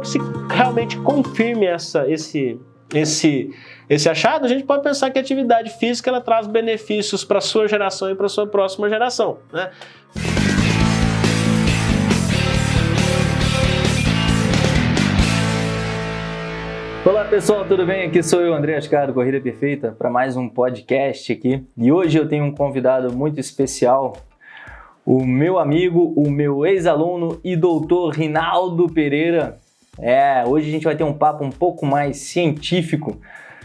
que se realmente confirme essa, esse, esse, esse achado, a gente pode pensar que a atividade física ela traz benefícios para a sua geração e para a sua próxima geração. Né? Olá pessoal, tudo bem? Aqui sou eu, André Ascar do Corrida Perfeita, para mais um podcast aqui. E hoje eu tenho um convidado muito especial, o meu amigo, o meu ex-aluno e doutor Rinaldo Pereira. É, hoje a gente vai ter um papo um pouco mais científico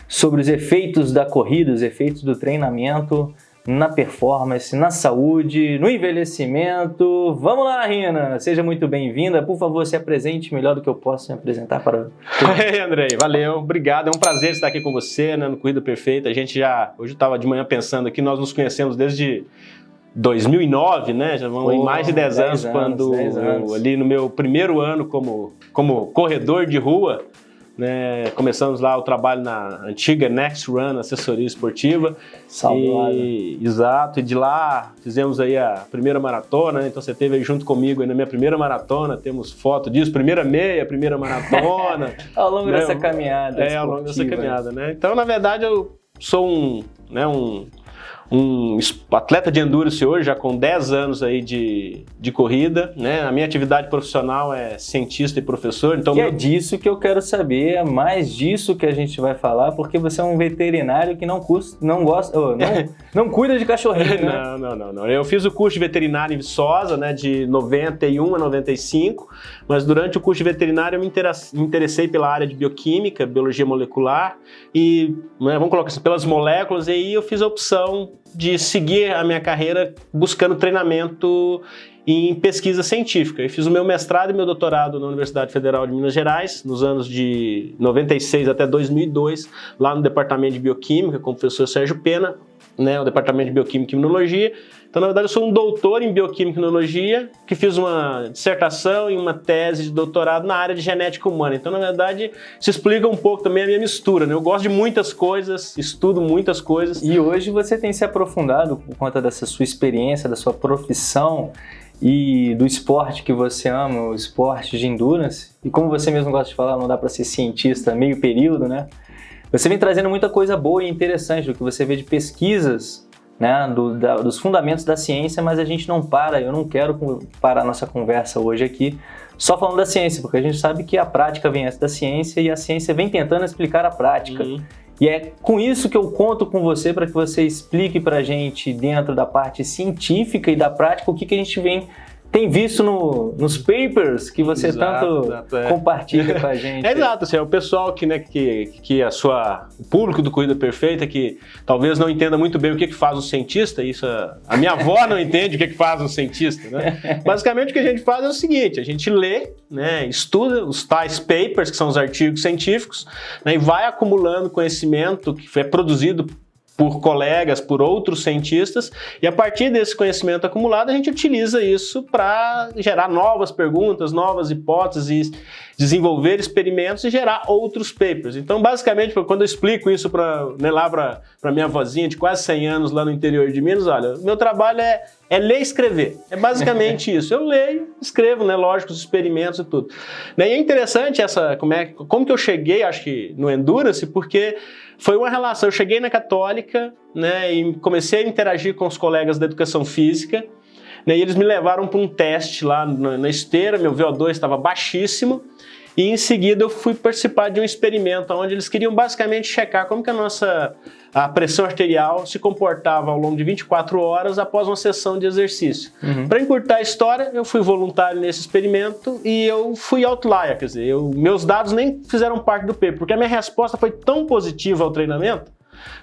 sobre os efeitos da corrida, os efeitos do treinamento na performance, na saúde, no envelhecimento. Vamos lá, Rina! Seja muito bem-vinda. Por favor, se apresente melhor do que eu posso me apresentar para... Ei, Andrei, valeu, obrigado. É um prazer estar aqui com você, né, no Corrida Perfeita. A gente já... Hoje eu estava de manhã pensando aqui, nós nos conhecemos desde 2009, né? Já vão Pô, em mais de 10, 10 anos, anos, quando 10 anos. Eu, ali no meu primeiro ano como, como corredor de rua, né? Começamos lá o trabalho na antiga Next Run, assessoria esportiva. Salve, Exato, e de lá fizemos aí a primeira maratona, né? então você esteve aí junto comigo aí na minha primeira maratona, temos foto disso, primeira meia, primeira maratona. ao longo né? dessa caminhada. É, ao longo dessa caminhada, né? Então, na verdade, eu sou um, né, um um atleta de endurance hoje, já com 10 anos aí de, de corrida, né? A minha atividade profissional é cientista e professor, então... Que meu... é disso que eu quero saber, é mais disso que a gente vai falar, porque você é um veterinário que não, custa, não gosta, oh, não, não cuida de cachorrinho, né? Não, não, não, não. Eu fiz o curso de veterinário em Viçosa, né, de 91 a 95, mas durante o curso de veterinário eu me interessei pela área de bioquímica, biologia molecular, e, né, vamos colocar assim, pelas moléculas, e aí eu fiz a opção de seguir a minha carreira buscando treinamento em pesquisa científica. Eu fiz o meu mestrado e meu doutorado na Universidade Federal de Minas Gerais, nos anos de 96 até 2002, lá no Departamento de Bioquímica, com o professor Sérgio Pena, né, o Departamento de Bioquímica e Imunologia, então, na verdade, eu sou um doutor em bioquímica e imunologia, que fiz uma dissertação e uma tese de doutorado na área de genética humana. Então, na verdade, isso explica um pouco também a minha mistura. Né? Eu gosto de muitas coisas, estudo muitas coisas. E hoje você tem se aprofundado por conta dessa sua experiência, da sua profissão e do esporte que você ama, o esporte de endurance. E como você mesmo gosta de falar, não dá para ser cientista meio período, né? Você vem trazendo muita coisa boa e interessante do que você vê de pesquisas né, do, da, dos fundamentos da ciência, mas a gente não para, eu não quero parar nossa conversa hoje aqui só falando da ciência, porque a gente sabe que a prática vem antes da ciência e a ciência vem tentando explicar a prática. Uhum. E é com isso que eu conto com você para que você explique para a gente, dentro da parte científica e da prática, o que, que a gente vem tem visto no, nos papers que você exato, tanto exato, é. compartilha com a gente. É exato, assim, é o pessoal que, né, que, que a sua, o público do Corrida Perfeita, que talvez não entenda muito bem o que, que faz um cientista, isso a, a minha avó não entende o que, que faz um cientista, né? Basicamente o que a gente faz é o seguinte, a gente lê, né, estuda os tais papers, que são os artigos científicos, né, e vai acumulando conhecimento que foi produzido por colegas, por outros cientistas, e a partir desse conhecimento acumulado a gente utiliza isso para gerar novas perguntas, novas hipóteses, desenvolver experimentos e gerar outros papers. Então, basicamente, quando eu explico isso pra, né, lá para minha vozinha de quase 100 anos lá no interior de Minas, olha, meu trabalho é, é ler e escrever. É basicamente isso. Eu leio, escrevo, né, lógico, os experimentos e tudo. E é interessante essa, como, é, como que eu cheguei, acho que no Endurance, porque foi uma relação. Eu cheguei na Católica né, e comecei a interagir com os colegas da educação física. Né, e eles me levaram para um teste lá na, na esteira, meu VO2 estava baixíssimo. E em seguida eu fui participar de um experimento onde eles queriam basicamente checar como que a nossa a pressão arterial se comportava ao longo de 24 horas após uma sessão de exercício. Uhum. Para encurtar a história, eu fui voluntário nesse experimento e eu fui outlier, quer dizer, eu, meus dados nem fizeram parte do paper, porque a minha resposta foi tão positiva ao treinamento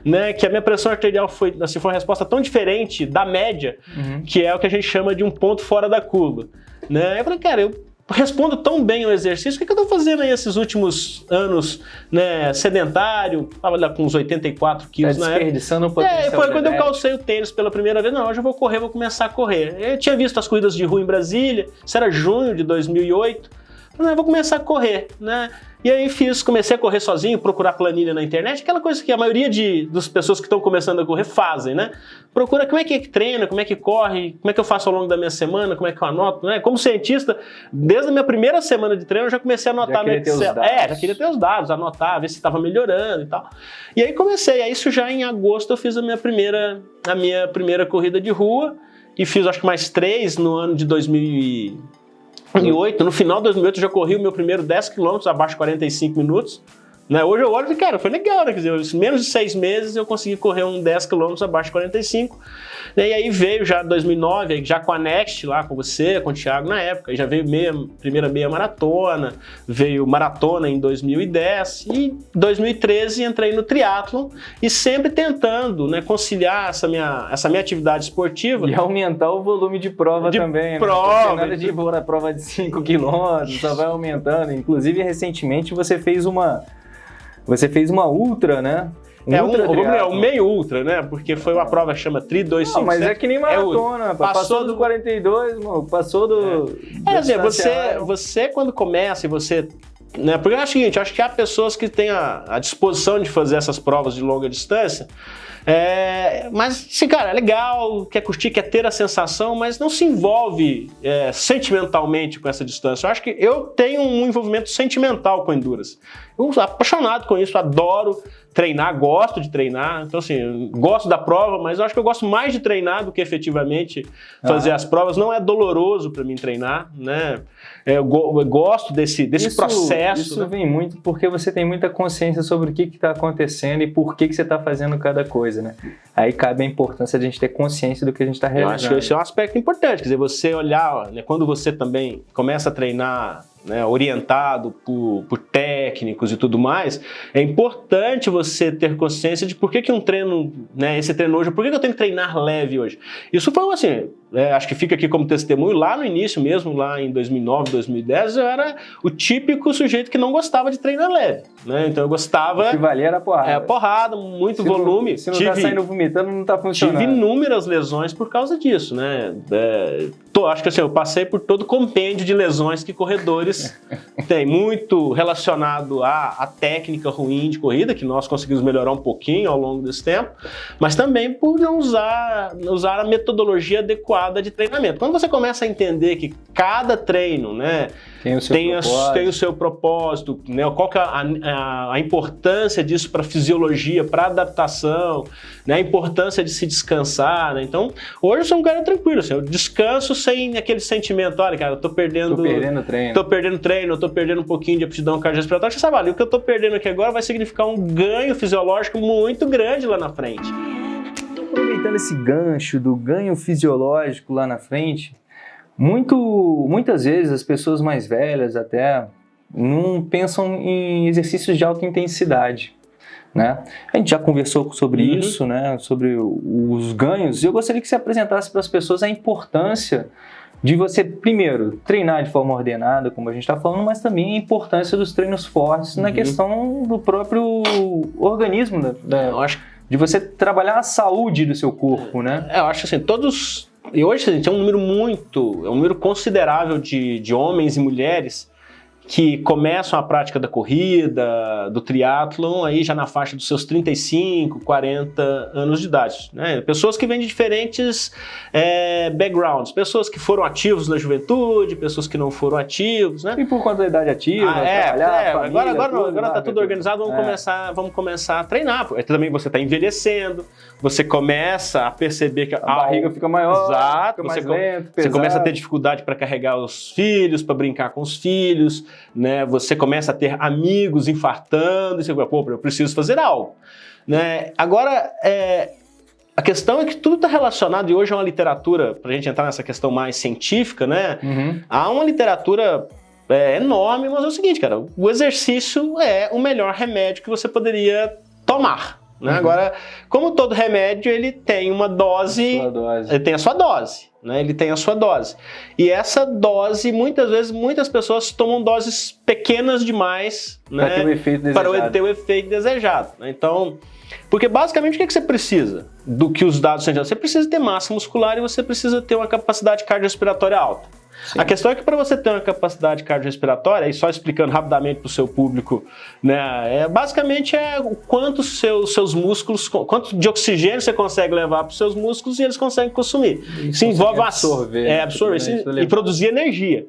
né, que a minha pressão arterial foi, assim, foi uma resposta tão diferente da média, uhum. que é o que a gente chama de um ponto fora da curva. Né? Eu falei, cara, eu respondo tão bem ao exercício, o que, que eu estou fazendo aí esses últimos anos né, sedentário, estava lá com uns 84 quilos tá na desperdiçando época. Um é, foi quando eu calcei o tênis pela primeira vez, não, hoje eu vou correr, vou começar a correr. Eu tinha visto as corridas de rua em Brasília, isso era junho de 2008, Vou começar a correr, né? E aí fiz, comecei a correr sozinho, procurar planilha na internet, aquela coisa que a maioria de, das pessoas que estão começando a correr fazem, né? Procura como é que treina, como é que corre, como é que eu faço ao longo da minha semana, como é que eu anoto, né? Como cientista, desde a minha primeira semana de treino eu já comecei a anotar no Excel. É, já queria ter os dados, anotar, ver se estava melhorando e tal. E aí comecei, aí isso já em agosto eu fiz a minha primeira, a minha primeira corrida de rua e fiz acho que mais três no ano de 2000 2008, no final de 2008 eu já corri o meu primeiro 10 km abaixo de 45 minutos. Né? Hoje eu olho e cara, foi legal, né? Quer dizer, menos de seis meses eu consegui correr um 10 km abaixo de 45. E aí veio já 2009, já com a Next lá com você, com o Thiago na época, já veio meia, primeira meia maratona, veio maratona em 2010 e 2013 entrei no triatlo e sempre tentando, né, conciliar essa minha, essa minha atividade esportiva. E aumentar o volume de prova de também, prova, né? Nada de prova de 5 km, só vai aumentando. Inclusive, recentemente você fez uma você fez uma ultra, né? Um é um, ultra um meio ultra, né? Porque foi uma prova que chama Tri 257. Não, mas é que nem maratona. É passou, passou do 42, mano, passou do... É, é você, você quando começa e você... Né, porque é o seguinte, acho que há pessoas que têm a, a disposição de fazer essas provas de longa distância, é, mas, sim, cara, é legal, quer curtir, quer ter a sensação, mas não se envolve é, sentimentalmente com essa distância. Eu acho que eu tenho um envolvimento sentimental com a Endurance. Eu sou apaixonado com isso, adoro treinar, gosto de treinar. Então, assim, gosto da prova, mas eu acho que eu gosto mais de treinar do que efetivamente fazer ah. as provas. Não é doloroso para mim treinar, né? É, eu, eu gosto desse, desse isso, processo. Isso né? vem muito porque você tem muita consciência sobre o que está acontecendo e por que, que você está fazendo cada coisa, né? Aí cabe a importância de a gente ter consciência do que a gente está realizando. Eu acho que esse é um aspecto importante, quer dizer, você olhar, né, quando você também começa a treinar né, orientado por, por, técnicos e tudo mais, é importante você ter consciência de por que, que um treino, né, esse treino hoje, por que, que eu tenho que treinar leve hoje. Isso foi assim, é, acho que fica aqui como testemunho, lá no início mesmo, lá em 2009, 2010, eu era o típico sujeito que não gostava de treinar leve, né? Então eu gostava... O que valia era porrada. É, porrada, muito se volume. Não, se não tá tive, tá saindo vomitando, não tá funcionando. Tive inúmeras lesões por causa disso, né? É, tô, acho que assim, eu passei por todo o compêndio de lesões que corredores têm, muito relacionado à, à técnica ruim de corrida, que nós conseguimos melhorar um pouquinho ao longo desse tempo, mas também por não usar, usar a metodologia adequada de treinamento. Quando você começa a entender que cada treino né, tem, o seu tem, a, tem o seu propósito, né, qual que é a, a, a importância disso para a fisiologia, para adaptação, né, a importância de se descansar. Né? Então, hoje eu sou um cara tranquilo, assim, eu descanso sem aquele sentimento, olha, cara, eu tô perdendo... Tô perdendo treino. Tô perdendo treino, eu tô perdendo um pouquinho de aptidão cardiorrespiratória. Você sabe, ali, o que eu tô perdendo aqui agora vai significar um ganho fisiológico muito grande lá na frente aproveitando esse gancho do ganho fisiológico lá na frente, muito, muitas vezes as pessoas mais velhas até não pensam em exercícios de alta intensidade. Né? A gente já conversou sobre uhum. isso, né? sobre os ganhos, e eu gostaria que você apresentasse para as pessoas a importância de você, primeiro, treinar de forma ordenada, como a gente está falando, mas também a importância dos treinos fortes uhum. na questão do próprio organismo. Da, da... Eu acho de você trabalhar a saúde do seu corpo, né? É, eu acho assim, todos... E hoje, gente, é um número muito, é um número considerável de, de homens e mulheres que começam a prática da corrida, do triatlon, aí já na faixa dos seus 35, 40 anos de idade. Né? Pessoas que vêm de diferentes é, backgrounds, pessoas que foram ativos na juventude, pessoas que não foram ativos. Né? E por conta da idade ativa, ah, é, é, família, agora agora, tudo, agora tá tudo organizado, vamos, é. começar, vamos começar a treinar. Também você está envelhecendo, você começa a perceber que... A barriga fica maior, exato, fica você, lento, você começa a ter dificuldade para carregar os filhos, para brincar com os filhos, né? Você começa a ter amigos infartando, e você fala, pô, eu preciso fazer algo. Né? Agora, é, a questão é que tudo está relacionado, e hoje é uma literatura, para a gente entrar nessa questão mais científica, né? Uhum. Há uma literatura é, enorme, mas é o seguinte, cara, o exercício é o melhor remédio que você poderia tomar. Né? Uhum. Agora, como todo remédio, ele tem uma dose, dose. ele tem a sua dose né? Ele tem a sua dose. E essa dose, muitas vezes, muitas pessoas tomam doses pequenas demais para né? ter o efeito desejado. Para ter o efeito desejado. Né? Então, porque basicamente o que, é que você precisa do que os dados são Você precisa ter massa muscular e você precisa ter uma capacidade cardiorrespiratória alta. Sim. A questão é que para você ter uma capacidade cardiorrespiratória, e só explicando rapidamente para o seu público, né, é, basicamente é o quanto seus, seus músculos, quanto de oxigênio você consegue levar para os seus músculos e eles conseguem consumir. Isso envolve absorver, é, absorver né, e produzir energia.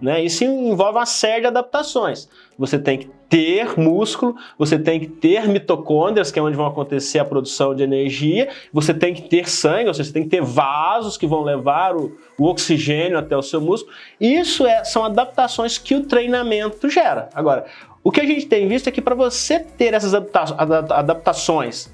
Né? Isso envolve uma série de adaptações. Você tem que ter músculo, você tem que ter mitocôndrias, que é onde vão acontecer a produção de energia, você tem que ter sangue, ou seja, você tem que ter vasos que vão levar o, o oxigênio até o seu músculo. Isso é, são adaptações que o treinamento gera. Agora, o que a gente tem visto é que para você ter essas adaptações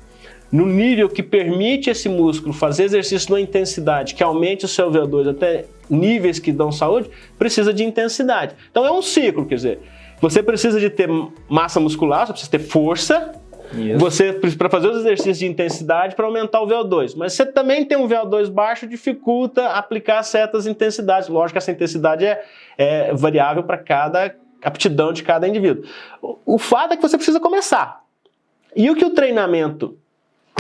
no nível que permite esse músculo fazer exercício numa intensidade que aumente o seu VO2 até níveis que dão saúde, precisa de intensidade. Então é um ciclo, quer dizer, você precisa de ter massa muscular, você precisa ter força, isso. Você para fazer os exercícios de intensidade para aumentar o VO2, mas você também tem um VO2 baixo, dificulta aplicar certas intensidades. Lógico que essa intensidade é, é variável para cada aptidão de cada indivíduo. O, o fato é que você precisa começar. E o que o treinamento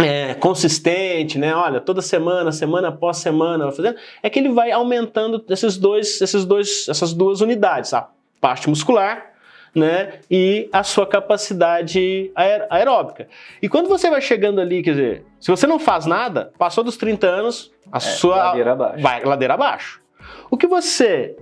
é, consistente, né? Olha, toda semana, semana após semana, fazendo, é que ele vai aumentando esses dois, esses dois, essas duas unidades, a parte muscular né, e a sua capacidade aeróbica. E quando você vai chegando ali, quer dizer, se você não faz nada, passou dos 30 anos, a é, sua ladeira abaixo. vai ladeira abaixo. O que você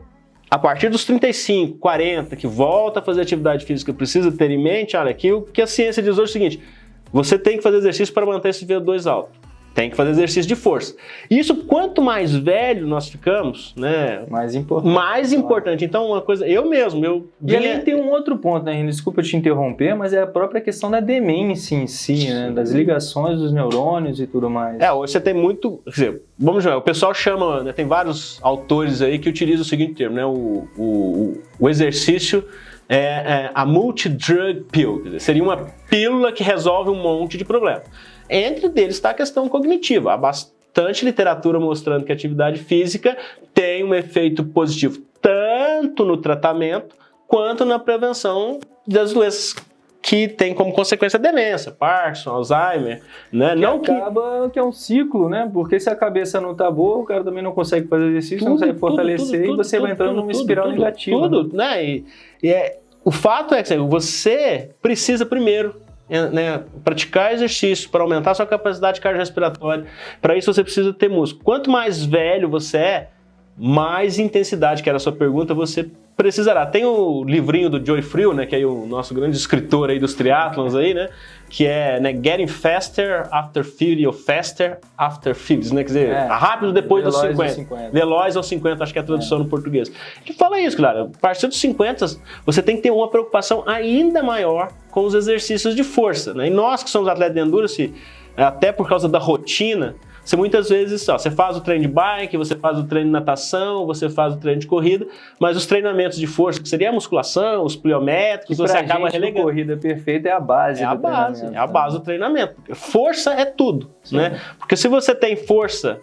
a partir dos 35, 40, que volta a fazer atividade física, precisa ter em mente, olha, aqui o que a ciência diz hoje é o seguinte, você tem que fazer exercício para manter esse VO2 alto. Tem que fazer exercício de força. Isso, quanto mais velho nós ficamos, né? Mais importante. Mais importante. Então, uma coisa, eu mesmo, eu. E ali tem um outro ponto, né, Desculpa te interromper, mas é a própria questão da demência em si, né? Das ligações dos neurônios e tudo mais. É, hoje você tem muito. Quer dizer, vamos ver, o pessoal chama, né, tem vários autores aí que utilizam o seguinte termo, né? O, o, o exercício é, é a multi-drug pill, dizer, seria uma pílula que resolve um monte de problemas. Entre deles está a questão cognitiva. Há bastante literatura mostrando que a atividade física tem um efeito positivo tanto no tratamento quanto na prevenção das doenças que tem como consequência a demência, Parkinson, Alzheimer, né? Que não acaba que... que é um ciclo, né? Porque se a cabeça não tá boa, o cara também não consegue fazer exercício, tudo, não consegue fortalecer tudo, tudo, e você vai entrando numa espiral negativa. Tudo, né? né? E, e é, o fato é que você precisa primeiro né, praticar exercício para aumentar sua capacidade cardiorrespiratória. Para isso você precisa ter músculo. Quanto mais velho você é, mais intensidade, que era a sua pergunta, você precisará. Tem o livrinho do Joy Friel, né, que é o nosso grande escritor aí dos triatlons aí, né, que é né, Getting Faster After 50 ou Faster After 50, né, quer dizer, é, rápido depois dos 50. 50. Veloz aos 50, acho que é a tradução é. no português. Que fala isso, claro, a partir dos 50 você tem que ter uma preocupação ainda maior com os exercícios de força, né, e nós que somos atletas de endurance, até por causa da rotina, você muitas vezes, ó, você faz o treino de bike, você faz o treino de natação, você faz o treino de corrida, mas os treinamentos de força, que seria a musculação, os pliométricos, você acaba gente, relegando. corrida perfeita é a base é a base, É a base do treinamento. Força é tudo, Sim. né? Porque se você tem força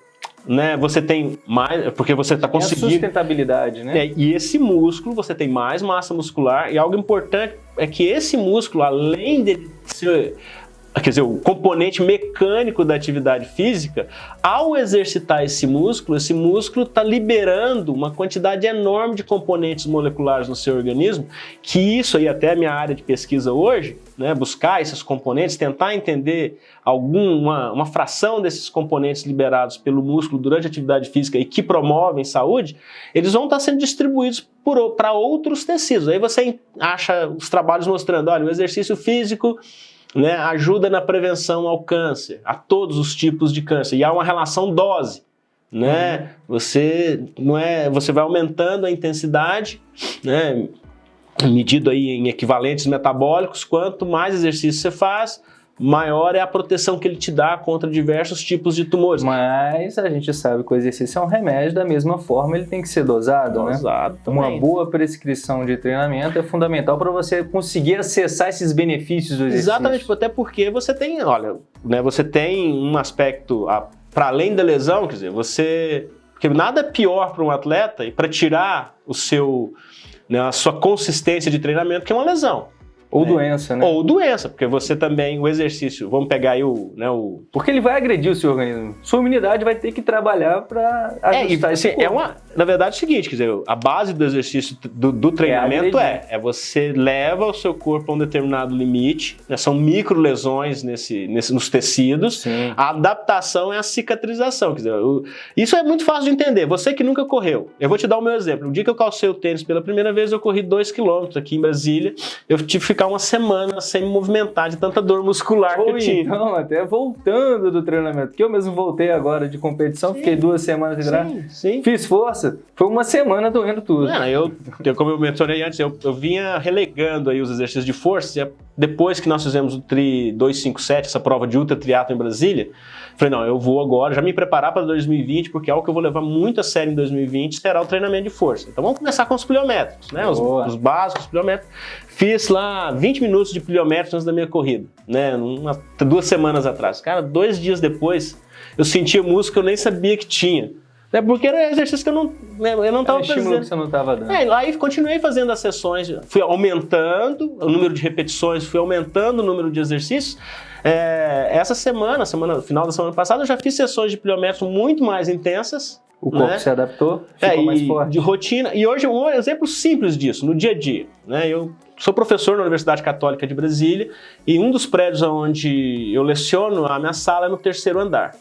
né, você tem mais, porque você está conseguindo... É sustentabilidade, né? É, e esse músculo, você tem mais massa muscular, e algo importante é que esse músculo, além de ser quer dizer, o componente mecânico da atividade física, ao exercitar esse músculo, esse músculo está liberando uma quantidade enorme de componentes moleculares no seu organismo, que isso aí até a minha área de pesquisa hoje, né, buscar esses componentes, tentar entender alguma uma fração desses componentes liberados pelo músculo durante a atividade física e que promovem saúde, eles vão estar sendo distribuídos para outros tecidos. Aí você acha os trabalhos mostrando, olha, o exercício físico né, ajuda na prevenção ao câncer, a todos os tipos de câncer. E há uma relação dose. Né? Uhum. Você, não é, você vai aumentando a intensidade, né, medido aí em equivalentes metabólicos, quanto mais exercício você faz, maior é a proteção que ele te dá contra diversos tipos de tumores. Mas a gente sabe que o exercício é um remédio, da mesma forma ele tem que ser dosado, né? dosado né? Também. Uma boa prescrição de treinamento é fundamental para você conseguir acessar esses benefícios do exercício. Exatamente, até porque você tem, olha, né, você tem um aspecto, para além da lesão, quer dizer, você... Porque nada é pior para um atleta e para tirar o seu, né, a sua consistência de treinamento que é uma lesão. Ou né? doença, né? Ou doença, porque você também, o exercício, vamos pegar aí o, né, o... Porque ele vai agredir o seu organismo. Sua imunidade vai ter que trabalhar para ajustar é, e, assim, é uma, Na verdade é o seguinte, quer dizer, a base do exercício, do, do treinamento é, é, é, você leva o seu corpo a um determinado limite, né, são micro lesões nesse, nesse, nos tecidos, Sim. a adaptação é a cicatrização, quer dizer, o, isso é muito fácil de entender. Você que nunca correu, eu vou te dar o meu exemplo. O dia que eu calcei o tênis pela primeira vez, eu corri 2 km aqui em Brasília, eu tive ficar uma semana sem me movimentar de tanta dor muscular Pô, que eu tinha. Então, até voltando do treinamento, que eu mesmo voltei agora de competição, sim, fiquei duas semanas sim, sim. fiz força, foi uma semana doendo tudo. É, eu, como eu mencionei antes, eu, eu vinha relegando aí os exercícios de força, depois que nós fizemos o Tri 257, essa prova de ultra triatlo em Brasília, falei, não, eu vou agora já me preparar para 2020, porque é algo que eu vou levar muito a sério em 2020, será o treinamento de força. Então vamos começar com os pliométricos, né? Os, os básicos, os pliométricos. Fiz lá 20 minutos de pliométrico antes da minha corrida, né? Uma, duas semanas atrás. Cara, dois dias depois, eu sentia música que eu nem sabia que tinha. Né? Porque era exercício que eu não, né? eu não estava fazendo. que você não estava dando. É, aí continuei fazendo as sessões, fui aumentando o número de repetições, fui aumentando o número de exercícios. É, essa semana, semana, final da semana passada, eu já fiz sessões de pliométrico muito mais intensas, o corpo né? se adaptou, ficou é, mais forte. De rotina. E hoje um exemplo simples disso, no dia a dia. Né? Eu sou professor na Universidade Católica de Brasília e um dos prédios onde eu leciono, a minha sala é no terceiro andar.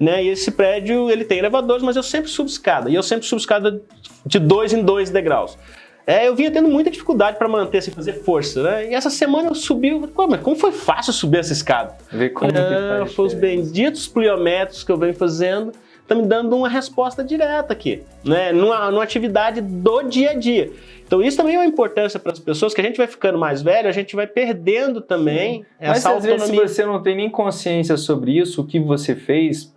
Né? E esse prédio ele tem elevadores, mas eu sempre subo escada. E eu sempre subo escada de dois em dois degraus. É, eu vinha tendo muita dificuldade para manter, sem fazer força, né? E essa semana eu subi, mas como foi fácil subir essa escada? Ver como ah, que faz Foi os benditos pliométricos que eu venho fazendo está me dando uma resposta direta aqui, né? Numa, numa atividade do dia a dia. Então isso também é uma importância para as pessoas, que a gente vai ficando mais velho, a gente vai perdendo também Sim. essa Mas, autonomia. Mas às vezes se você não tem nem consciência sobre isso, o que você fez,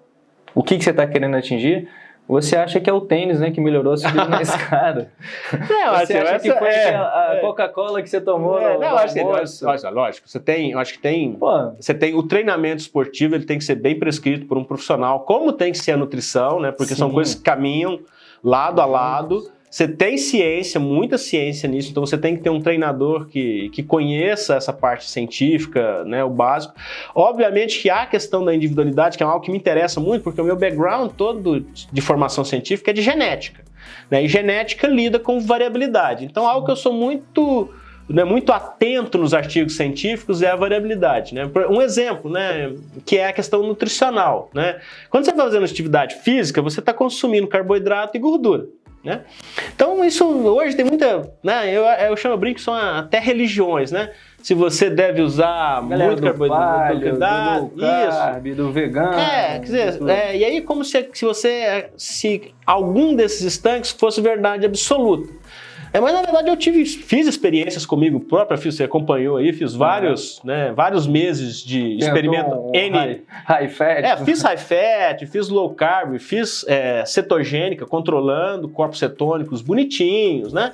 o que, que você está querendo atingir, você acha que é o tênis, né, que melhorou a subida na escada? Não, você assim, acha que foi é, a é. Coca-Cola que você tomou é, não, acho que, lógico, lógico, você tem, acho que tem, Pô. você tem o treinamento esportivo, ele tem que ser bem prescrito por um profissional, como tem que ser a nutrição, né, porque Sim. são coisas que caminham lado a lado. Você tem ciência, muita ciência nisso, então você tem que ter um treinador que, que conheça essa parte científica, né, o básico. Obviamente que há a questão da individualidade, que é algo que me interessa muito, porque o meu background todo de formação científica é de genética. Né, e genética lida com variabilidade. Então, algo que eu sou muito né, muito atento nos artigos científicos é a variabilidade. Né? Um exemplo, né, que é a questão nutricional. Né? Quando você está fazendo atividade física, você está consumindo carboidrato e gordura. Né? Então isso hoje tem muita, né? Eu, eu chamo brinco que são até religiões, né? Se você deve usar Galera muito carboidrato, do, do carb, isso, do vegano, é, quer dizer, é, e aí como se, se você, se algum desses estanques fosse verdade absoluta. É, mas na verdade eu tive, fiz experiências comigo própria, fiz, você acompanhou aí, fiz vários, uhum. né, vários meses de experimento um N. High, high, fat. É, fiz high fat, fiz low carb, fiz é, cetogênica, controlando corpos cetônicos bonitinhos, né?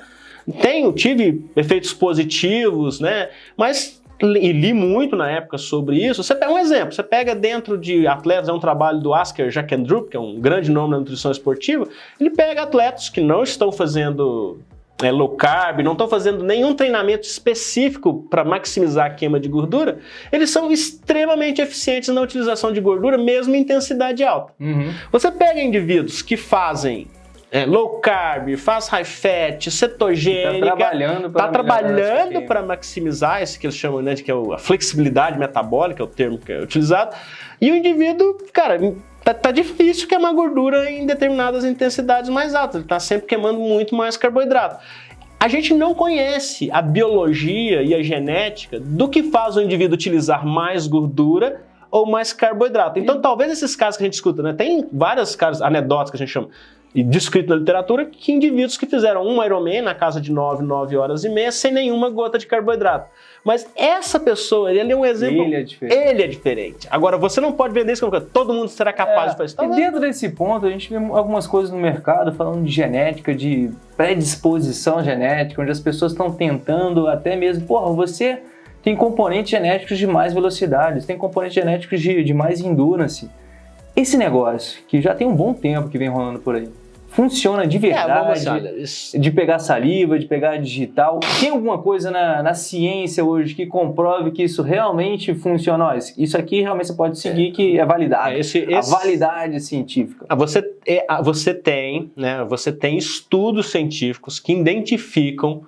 Tenho, tive efeitos positivos, né? Mas e li muito na época sobre isso. Você pega um exemplo, você pega dentro de atletas, é um trabalho do Asker Jackendrup, que é um grande nome na nutrição esportiva, ele pega atletas que não estão fazendo é, low carb, não estão fazendo nenhum treinamento específico para maximizar a queima de gordura, eles são extremamente eficientes na utilização de gordura, mesmo em intensidade alta. Uhum. Você pega indivíduos que fazem é, low carb, faz high fat, cetogênica, está trabalhando para tá trabalhando para maximizar esse que eles chamam né, de que é a flexibilidade metabólica, é o termo que é utilizado, e o indivíduo, cara, tá, tá difícil queimar gordura em determinadas intensidades mais altas, ele está sempre queimando muito mais carboidrato. A gente não conhece a biologia e a genética do que faz o indivíduo utilizar mais gordura ou mais carboidrato. Então, talvez esses casos que a gente escuta, né? Tem vários casos anedotas que a gente chama descrito na literatura que indivíduos que fizeram um Ironman na casa de 9, 9 horas e meia sem nenhuma gota de carboidrato. Mas essa pessoa, ele é um exemplo. Ele é diferente. Ele é diferente. Agora, você não pode vender isso como todo mundo será capaz é, de fazer isso. E dentro desse ponto, a gente vê algumas coisas no mercado falando de genética, de predisposição genética, onde as pessoas estão tentando até mesmo, porra, você tem componentes genéticos de mais velocidade, tem componentes genéticos de, de mais endurance. Esse negócio, que já tem um bom tempo que vem rolando por aí, funciona de É, verdade, isso- de pegar saliva, de pegar digital. Tem alguma coisa na, na ciência hoje que comprove que isso realmente funciona? Ó, isso aqui realmente você pode seguir que é validado. é, esse, A esse- validade científica. Ah, Você, é, ah, você tem, né? Você tem estudos científicos que identificam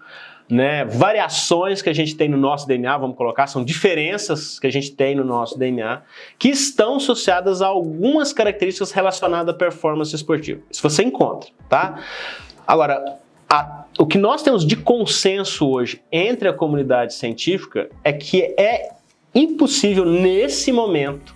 né, variações que a gente tem no nosso DNA, vamos colocar, são diferenças que a gente tem no nosso DNA, que estão associadas a algumas características relacionadas à performance esportiva. Isso você encontra, tá? Agora, a- o que nós temos de consenso hoje entre a comunidade científica é que é impossível nesse momento,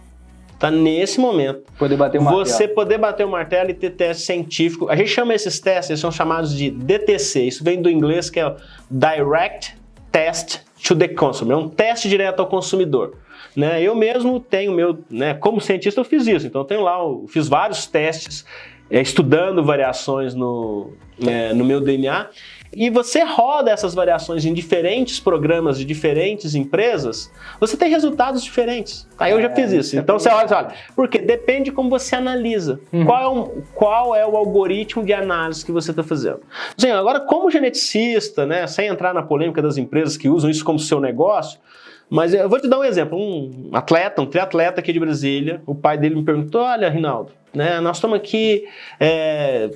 tá? Nesse momento, Poder bater uma você poder bater o martelo e ter teste científico. A gente chama esses testes, eles são chamados de DTC. Isso vem do inglês que é o Direct Test to the Consumer. É um teste direto ao consumidor. Né? Eu mesmo tenho meu, né, como cientista eu fiz isso. Então eu tenho lá, eu fiz vários testes é, estudando variações no, é, no meu DNA. E você roda essas variações em diferentes programas de diferentes empresas, você tem resultados diferentes. Aí eu já É, fiz isso. é Então você olha, olha, porque depende de como você analisa. Uhum. Qual, é o, qual é o algoritmo de análise que você está fazendo? Assim, agora, como geneticista, né, sem entrar na polêmica das empresas que usam isso como seu negócio, mas eu vou te dar um exemplo. Um atleta, um triatleta aqui de Brasília, o pai dele me perguntou: Olha, Rinaldo, né, nós estamos aqui, é,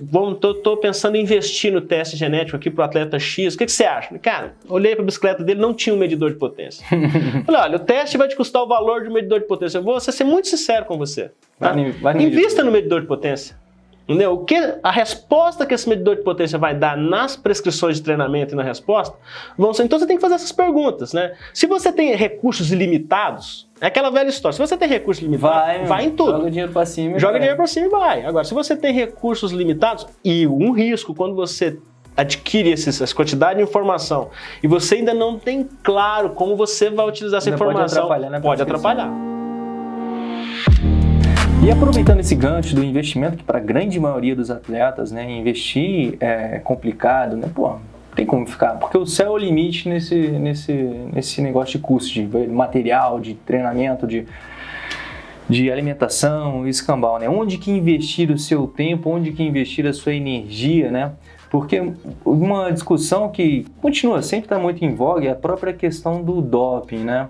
tô pensando em investir no teste genético aqui para o atleta X. O que, que você acha? Cara, olhei para a bicicleta dele, não tinha um medidor de potência. Falei: Olha, o teste vai te custar o valor de um medidor de potência. Eu vou ser muito sincero com você. tá? Vai vai no Invista no medidor de potência. Entendeu? O que, a resposta que esse medidor de potência vai dar nas prescrições de treinamento e na resposta vão ser. Então você tem que fazer essas perguntas, né? Se você tem recursos ilimitados, é aquela velha história. Se você tem recursos limitados, Vai, vai, em tudo. Joga dinheiro pra cima. Joga vai. dinheiro pra cima e vai. Agora, se você tem recursos limitados e um risco quando você adquire esses- essa quantidade de informação e você ainda não tem claro como você vai utilizar essa Ainda pode informação, atrapalhar na pode atrapalhar. E aproveitando esse gancho do investimento, que para a grande maioria dos atletas, né, investir é complicado, né? Pô, tem como ficar, porque o céu é o limite nesse, nesse, nesse negócio de custo, de material, de treinamento, de, de alimentação, escambau, né? Onde que investir o seu tempo, onde que investir a sua energia, né? Porque uma discussão que continua sempre está muito em voga é a própria questão do doping, né?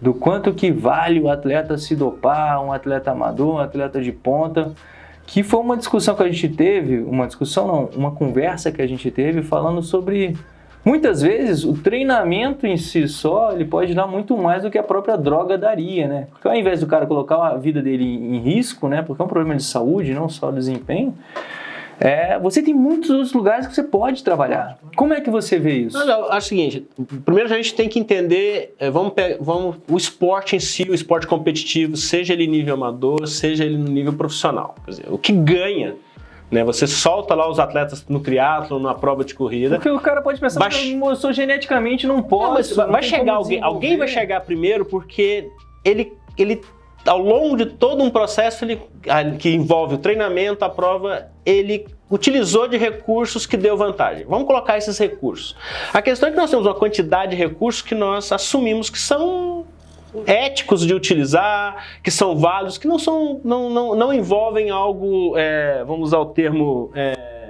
Do quanto que vale o atleta se dopar, um atleta amador, um atleta de ponta, que foi uma discussão que a gente teve, uma discussão não, uma conversa que a gente teve falando sobre muitas vezes o treinamento em si só, ele pode dar muito mais do que a própria droga daria, né? Porque ao invés do cara colocar a vida dele em risco, né, porque é um problema de saúde, não só desempenho, é, você tem muitos outros lugares que você pode trabalhar. Como é que você vê isso? Não, não, acho o seguinte, primeiro a gente tem que entender, eh, vamos, vamos o esporte em si, o esporte competitivo, seja ele nível amador, seja ele no nível profissional. Quer dizer, o que ganha, né? Você solta lá os atletas no triatlo, na prova de corrida. Porque o cara pode pensar, Vai- que eu sou geneticamente não Não, posso. mas vai não vai chegar alguém, alguém vai chegar primeiro porque ele, ele ao longo de todo um processo ele, ah, que envolve o treinamento, a prova, ele utilizou de recursos que deu vantagem. Vamos colocar esses recursos. A questão é que nós temos uma quantidade de recursos que nós assumimos que são éticos de utilizar, que são válidos, que não são, não, não, não envolvem algo, é, vamos usar o termo é,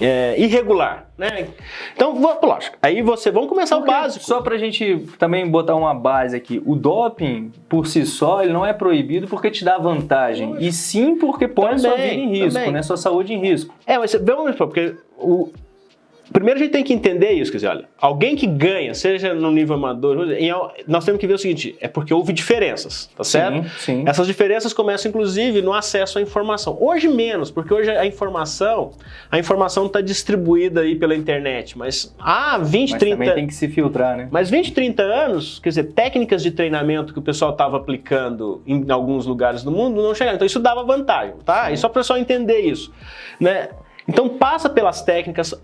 é, irregular, né? Então, vou- lógico. Aí você, vamos começar o Porque, básico. Só pra gente também botar uma base aqui, o doping por si só ele não é proibido porque te dá vantagem, e sim porque põe a sua Também, vida em risco, também. né? Sua saúde em risco. É, mas vamos porque o primeiro a gente tem que entender isso, quer dizer, olha, alguém que ganha, seja no nível amador, nós temos que ver o seguinte, é porque houve diferenças, tá certo? Sim, sim. Essas diferenças começam inclusive no acesso à informação. Hoje menos, porque hoje a informação, a informação está distribuída aí pela internet, mas há 20, Mas 30 também tem que se filtrar, né? mas 20, 30 anos, quer dizer, técnicas de treinamento que o pessoal estava aplicando em alguns lugares do mundo não chegaram. Então isso dava vantagem, tá? E só para o pessoal entender isso, né? Então passa pelas técnicas,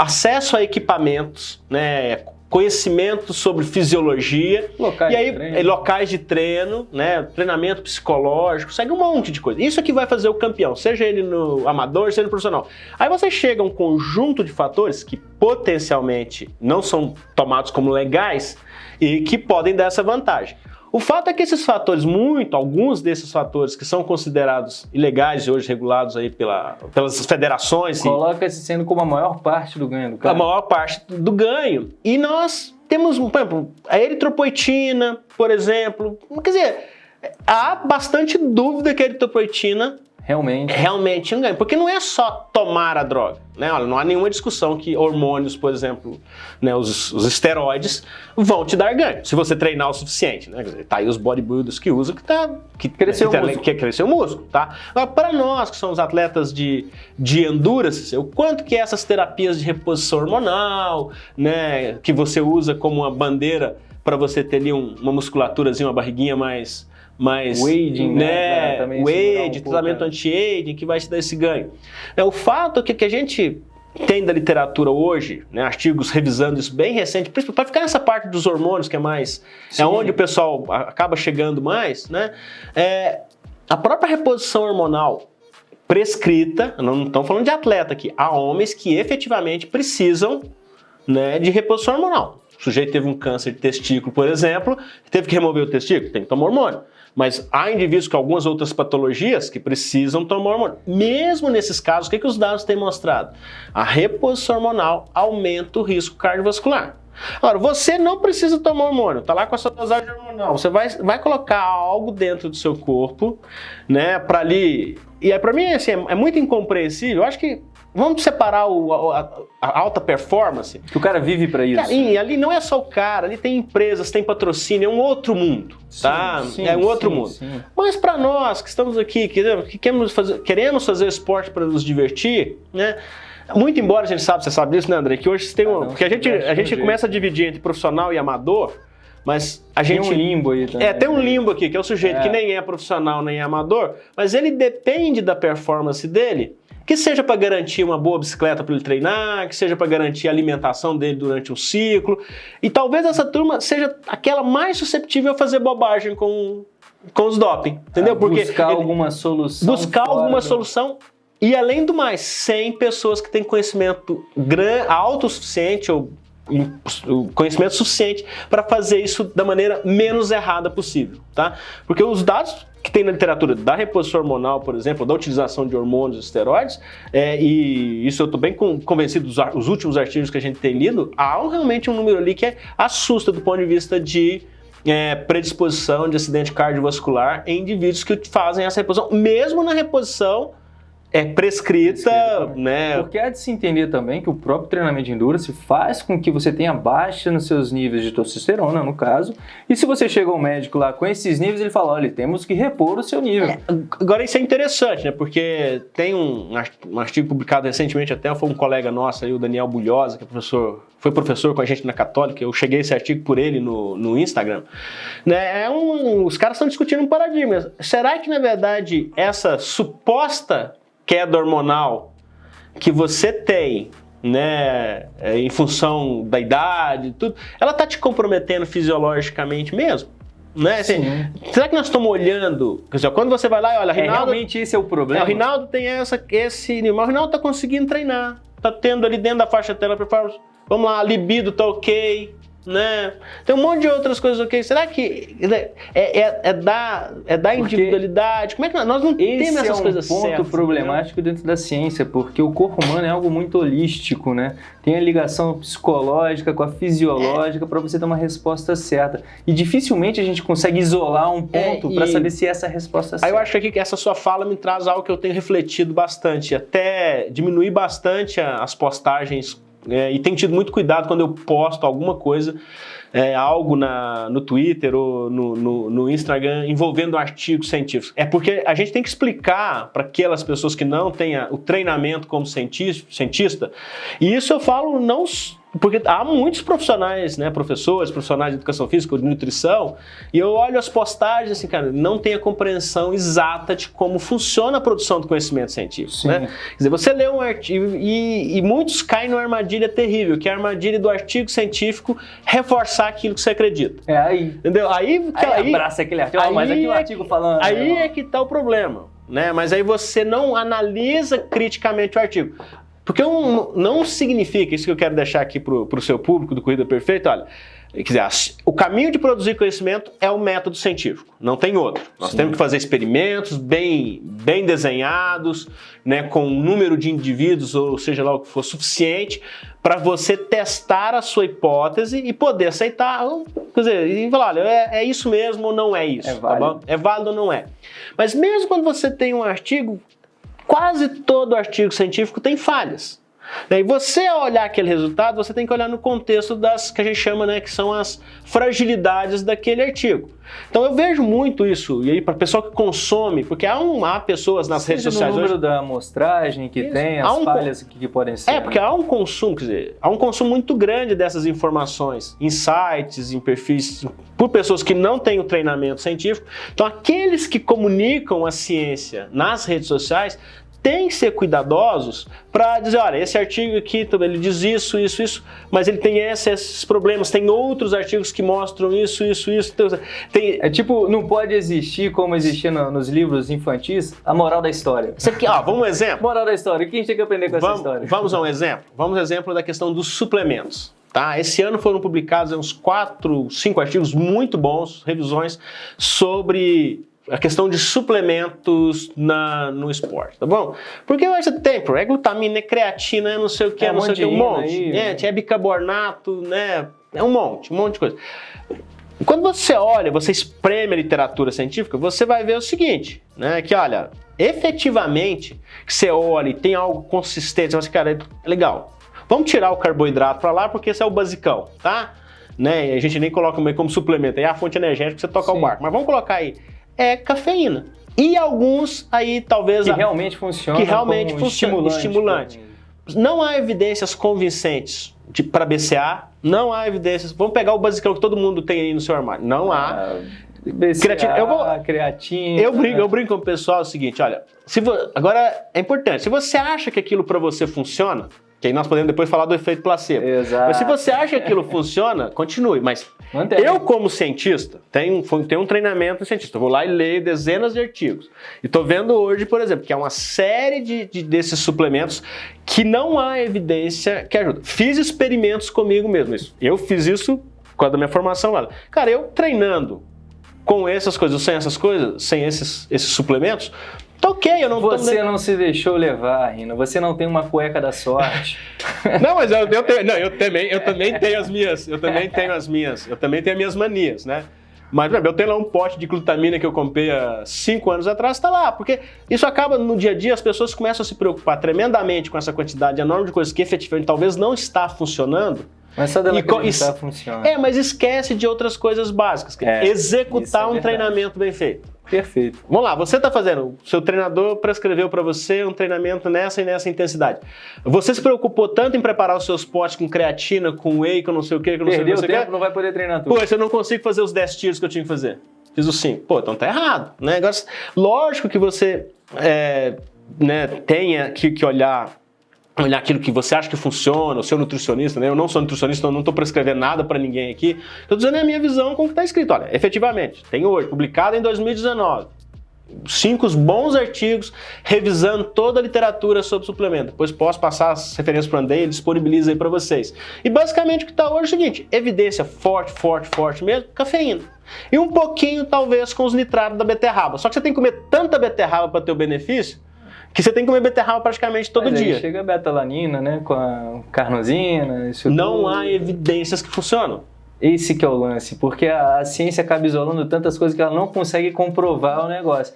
acesso a equipamentos, né? Conhecimento sobre fisiologia, Locais e aí, de treino. eh, locais de treino, né? Treinamento psicológico, segue um monte de coisa. Isso é que vai fazer o campeão, seja ele no amador, seja no profissional. Aí você chega a um conjunto de fatores que potencialmente não são tomados como legais e que podem dar essa vantagem. O fato é que esses fatores, muito, alguns desses fatores que são considerados ilegais e hoje regulados aí pela, pelas federações. Coloca-se sendo como a maior parte do ganho do cara. A maior parte do ganho. E nós temos, por exemplo, a eritropoetina, por exemplo. Quer dizer, há bastante dúvida que a eritropoetina realmente. realmente um ganho. Porque não é só tomar a droga. Né? Olha, não há nenhuma discussão que hormônios, por exemplo, né, os, os esteroides, vão te dar ganho, se você treinar o suficiente. Né? Dizer, tá aí os bodybuilders que usam que, tá, que cresceu que, o músculo. Que cresceu o músculo. Tá? Para nós, que somos atletas de, de endurance, o quanto que essas terapias de reposição hormonal, né, que você usa como uma bandeira para você ter ali um, uma musculaturazinha, uma barriguinha mais mais o aging, né, né? o um tratamento anti-aging que vai te dar esse ganho. É, o fato é que, que a gente tem da literatura hoje, né, artigos revisando isso bem recente, para ficar nessa parte dos hormônios que é mais, Sim. é onde o pessoal acaba chegando mais, né, é, a própria reposição hormonal prescrita, não estamos falando de atleta aqui, há homens que efetivamente precisam né, de reposição hormonal. O sujeito teve um câncer de testículo, por exemplo, teve que remover o testículo, tem que tomar hormônio. Mas há indivíduos com algumas outras patologias que precisam tomar hormônio. Mesmo nesses casos, o que, que os dados têm mostrado? A reposição hormonal aumenta o risco cardiovascular. Agora, você não precisa tomar hormônio, tá lá com a sua dosagem hormonal. Você vai, vai colocar algo dentro do seu corpo, né, para ali. E é para mim assim, é, é muito incompreensível. Eu acho que Vamos separar o, a, a, alta performance. Que o cara vive para isso. Ali, ali não é só o cara, ali tem empresas, tem patrocínio, é um outro mundo, sim, tá? Sim, é um outro sim, mundo. Mas para nós que estamos aqui, que, que queremos fazer, queremos fazer esporte para nos divertir, né? Muito embora a gente sabe, você sabe disso, né, André? Que hoje tem um, ah, não, porque a gente, a gente começa a dividir entre profissional e amador. Mas a gente. Tem um limbo aí também. É, tem um limbo aqui, que é o sujeito é. que nem é profissional nem é amador, mas ele depende da performance dele que seja para garantir uma boa bicicleta para ele treinar, que seja para garantir a alimentação dele durante o ciclo. E talvez essa turma seja aquela mais susceptível a fazer bobagem com, com os doping, entendeu? Porque buscar alguma solução. Buscar alguma do... solução e além do mais, sem pessoas que têm conhecimento gran, alto o suficiente ou conhecimento suficiente para fazer isso da maneira menos errada possível, tá? Porque os dados que tem na literatura da reposição hormonal, por exemplo, da utilização de hormônios e esteroides, é, e isso eu estou bem convencido dos os últimos artigos que a gente tem lido, há realmente um número ali que é, assusta do ponto de vista de é, predisposição de acidente cardiovascular em indivíduos que fazem essa reposição, mesmo na reposição é prescrita, né? Porque há de se entender também que o próprio treinamento de endurance faz com que você tenha baixa nos seus níveis de testosterona, no caso, e se você chega ao médico lá com esses níveis, ele fala, olha, temos que repor o seu nível. É, agora isso é interessante, né? Porque tem um, um artigo publicado recentemente até, foi um colega nosso aí, o Daniel Bulhosa, que é professor, foi professor com a gente na Católica, eu cheguei esse artigo por ele no, no Instagram. Né? É um, os caras estão discutindo um paradigma. Será que, na verdade, essa suposta queda hormonal que você tem, né, é, em função da idade, tudo, ela tá te comprometendo fisiologicamente mesmo? Né? Assim, será que nós estamos olhando? Dizer, quando você vai lá e olha, é, Rinaldo, é, realmente esse é o problema. É, o Rinaldo tem essa, esse, o Rinaldo tá conseguindo treinar, tá tendo ali dentro da faixa tela performance. Vamos lá, a libido tá ok, né? Tem um monte de outras coisas, ok? Será que é, é, é da, é da individualidade? Como é que nós, nós não temos essas é um coisas ponto certas, problemático dentro da ciência, porque o corpo humano é algo muito holístico, né? Tem a ligação psicológica com a fisiológica é. para você ter uma resposta certa. E dificilmente a gente consegue isolar um é, ponto é, para saber se essa é resposta certa. Aí eu acho que essa sua fala me traz algo que eu tenho refletido bastante, até diminuir bastante as postagens é, e tenho tido muito cuidado quando eu posto alguma coisa, é, algo na, no Twitter ou no, no, no Instagram envolvendo artigos científicos. É porque a gente tem que explicar para aquelas pessoas que não têm o treinamento como cientista, e isso eu falo não porque há muitos profissionais, né, professores, profissionais de educação física, de nutrição, e eu olho as postagens assim, cara, não tem a compreensão exata de como funciona a produção do conhecimento científico, né? Quer dizer, você lê um artigo e, e, muitos caem numa armadilha terrível, que é a armadilha do artigo científico reforçar aquilo que você acredita. É aí. Entendeu? Aí, aí, aí abraça aquele artigo, aí mas aqui é o artigo falando. Aí é que tá o problema. Né? Mas aí você não analisa criticamente o artigo. Porque um, não significa, isso que eu quero deixar aqui para o seu público do Corrida Perfeita, olha, Quer dizer, o caminho de produzir conhecimento é o método científico, não tem outro. Nós Sim. temos que fazer experimentos bem, bem desenhados, né, com um número de indivíduos, ou seja lá o que for suficiente, para você testar a sua hipótese e poder aceitar, quer dizer, e falar, olha, é, é isso mesmo ou não é isso, é tá válido. Tá é válido ou não é. Mas mesmo quando você tem um artigo, quase todo artigo científico tem falhas. E você, ao olhar aquele resultado, você tem que olhar no contexto das que a gente chama, né, que são as fragilidades daquele artigo. Então eu vejo muito isso, e aí para o pessoal que consome, porque há, um, há pessoas nas Seja redes sociais. O número hoje, da amostragem que isso. tem, as um, falhas que, que, podem ser. É, porque né? há um consumo, quer dizer, há um consumo muito grande dessas informações em sites, em perfis, por pessoas que não têm o treinamento científico. Então aqueles que comunicam a ciência nas redes sociais tem que ser cuidadosos para dizer, olha, esse artigo aqui, ele diz isso, isso, isso, mas ele tem esses problemas, tem outros artigos que mostram isso, isso, isso. Então, tem... É tipo, não pode existir como existia no, nos livros infantis, a moral da história. Isso aqui, ó, vamos um exemplo. Moral da história, o que a gente tem que aprender com vamos, essa história? Vamos a um exemplo. Vamos a um exemplo da questão dos suplementos. Tá? Esse ano foram publicados uns quatro, cinco artigos muito bons, revisões sobre a questão de suplementos na, no esporte, tá bom? Porque hoje tem, é glutamina, é creatina, é não sei o que, é, não sei o que, um monte. Aí, é, é bicarbonato, né? É um monte, um monte de coisa. Quando você olha, você espreme a literatura científica, você vai ver o seguinte, né? Que olha, efetivamente, você olha e tem algo consistente, você, cara, é legal. Vamos tirar o carboidrato para lá, porque esse é o basicão, tá? Né? A gente nem coloca como suplemento, aí é a fonte energética que você toca Sim. o barco. Mas vamos colocar aí é cafeína. E alguns aí talvez... Que realmente funciona Que realmente funciona, estimulante. estimulante. Não há evidências convincentes para BCA, não há evidências... Vamos pegar o basicão que todo mundo tem aí no seu armário. Não há... Ah, BCA, creatina. Eu vou, creatina. Eu brinco, eu brinco com o pessoal é o seguinte, olha, se vo, agora é importante, se você acha que aquilo para você funciona, que aí nós podemos depois falar do efeito placebo. Exato. Mas se você acha que aquilo funciona, continue. Mas Mantém. eu, como cientista, tenho, tenho um treinamento cientista. Eu vou lá e leio dezenas de artigos. E estou vendo hoje, por exemplo, que há uma série de, de, desses suplementos que não há evidência que ajuda. Fiz experimentos comigo mesmo. Isso. Eu fiz isso com a minha formação lá. Cara, eu treinando com essas coisas, sem essas coisas, sem esses, esses suplementos, Tá ok, eu não Você tô... não se deixou levar, Rino. Você não tem uma cueca da sorte. não, mas eu, eu, tenho, não, eu também, eu também tenho as minhas, eu também tenho as minhas, eu também tenho as minhas manias, né? Mas, eu tenho lá um pote de glutamina que eu comprei há cinco anos atrás, está lá, porque isso acaba no dia a dia, as pessoas começam a se preocupar tremendamente com essa quantidade enorme de coisas que efetivamente talvez não está funcionando, mas só dela acreditar funciona. É, mas esquece de outras coisas básicas. É, executar é um treinamento bem feito. Perfeito. Vamos lá, você está fazendo, seu treinador prescreveu para você um treinamento nessa e nessa intensidade. Você se preocupou tanto em preparar os seus potes com creatina, com whey, com não sei o que, com não Perdeu sei o que. tempo, não vai poder treinar tudo. Pô, eu não consigo fazer os 10 tiros que eu tinha que fazer. Fiz os 5. Pô, então tá errado. Né? Agora, lógico que você é, né, tenha que, que olhar olhar aquilo que você acha que funciona, o seu nutricionista, né? Eu não sou nutricionista, então não estou prescrevendo nada para ninguém aqui. Estou dizendo a minha visão como está escrito. Olha, efetivamente, tem hoje, publicado em 2019, cinco bons artigos revisando toda a literatura sobre suplemento. Depois posso passar as referências para o Andrei, disponibiliza aí para vocês. E basicamente o que está hoje é o seguinte, evidência forte, forte, forte mesmo, cafeína. E um pouquinho, talvez, com os nitratos da beterraba. Só que você tem que comer tanta beterraba para ter o benefício, que você tem que comer beterraba praticamente todo Mas dia. chega a betalanina, né, com a carnosina, isso Não tudo. há evidências que funcionam. Esse que é o lance, porque a, a, ciência acaba isolando tantas coisas que ela não consegue comprovar o negócio.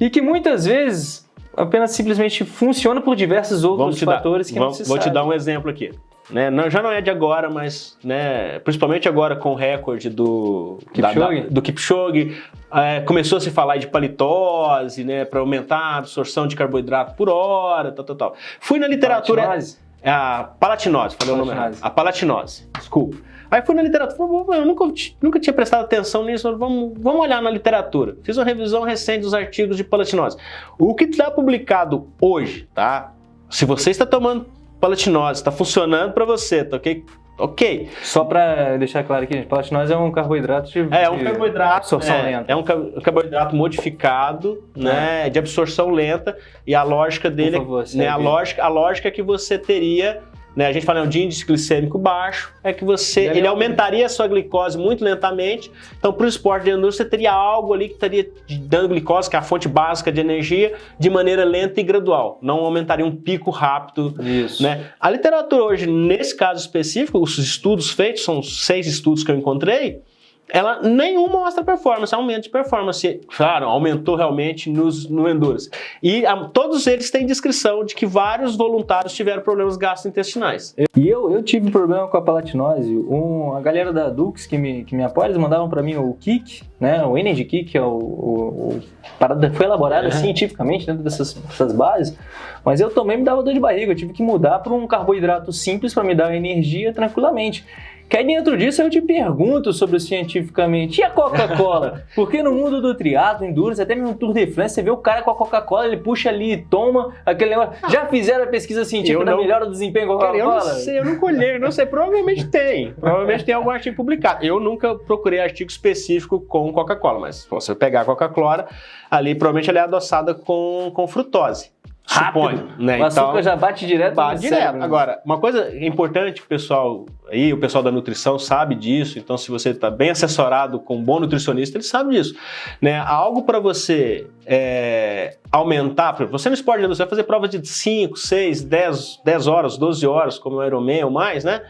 E que muitas vezes apenas simplesmente funciona por diversos outros fatores dar, que vamos, não se Vou sabe. te dar um exemplo aqui. Né? Não, já não é de agora, mas né, principalmente agora com o recorde do Kipchoge, da, da, do Kipchoge é, começou a se falar de palitose, né, para aumentar a absorção de carboidrato por hora, tal, tal, tal. Fui na literatura... Palatinose? É a palatinose, falei palatinose. o nome errado. A palatinose, desculpa. Aí fui na literatura, eu nunca, nunca tinha prestado atenção nisso, vamos, vamos olhar na literatura. Fiz uma revisão recente dos artigos de palatinose. O que está publicado hoje, tá? Se você está tomando palatinose, está funcionando para você, tá ok? Ok. Só para deixar claro aqui, gente, palatinose é um carboidrato de É, um carboidrato absorção é, lenta. É um carboidrato modificado, é. né, de absorção lenta e a lógica dele, favor, né, a lógica, a lógica é que você teria né, a gente fala de índice glicêmico baixo, é que você, ele aumentaria a sua glicose muito lentamente, então para o esporte de endurance você teria algo ali que estaria dando glicose, que é a fonte básica de energia, de maneira lenta e gradual, não aumentaria um pico rápido. Isso. Né? A literatura hoje, nesse caso específico, os estudos feitos, são seis estudos que eu encontrei, ela nenhuma mostra performance, aumento de performance. Claro, aumentou realmente nos, no Endurance. E a, todos eles têm descrição de que vários voluntários tiveram problemas gastrointestinais. E eu, eu tive problema com a palatinose. Um, a galera da Dux que me, que me apoia, eles mandavam para mim o Kick, né, o Energy Kick, é o, o, o parada foi elaborada é. cientificamente dentro dessas, dessas bases, mas eu também me dava dor de barriga, eu tive que mudar para um carboidrato simples para me dar energia tranquilamente. Que aí dentro disso eu te pergunto sobre o cientificamente. E a Coca-Cola? Porque no mundo do triatlo, endurance, até mesmo no Tour de France, você vê o cara com a Coca-Cola, ele puxa ali e toma aquele negócio. Já fizeram a pesquisa científica não, da melhora do desempenho com a Coca-Cola? Eu não sei, eu não colhei, eu não sei. Provavelmente tem. Provavelmente tem algum artigo publicado. Eu nunca procurei artigo específico com Coca-Cola, mas se você pegar a Coca-Cola, ali provavelmente ela é adoçada com, com frutose. Suponho, né? O açúcar então, já bate direto bate direto. Cérebro. Né? Agora, uma coisa importante o pessoal aí, o pessoal da nutrição sabe disso, então se você está bem assessorado com um bom nutricionista, ele sabe disso. Né? Algo para você é, aumentar, você no esporte você vai fazer provas de 5, 6, 10, 10 horas, 12 horas, como o Ironman ou mais, né?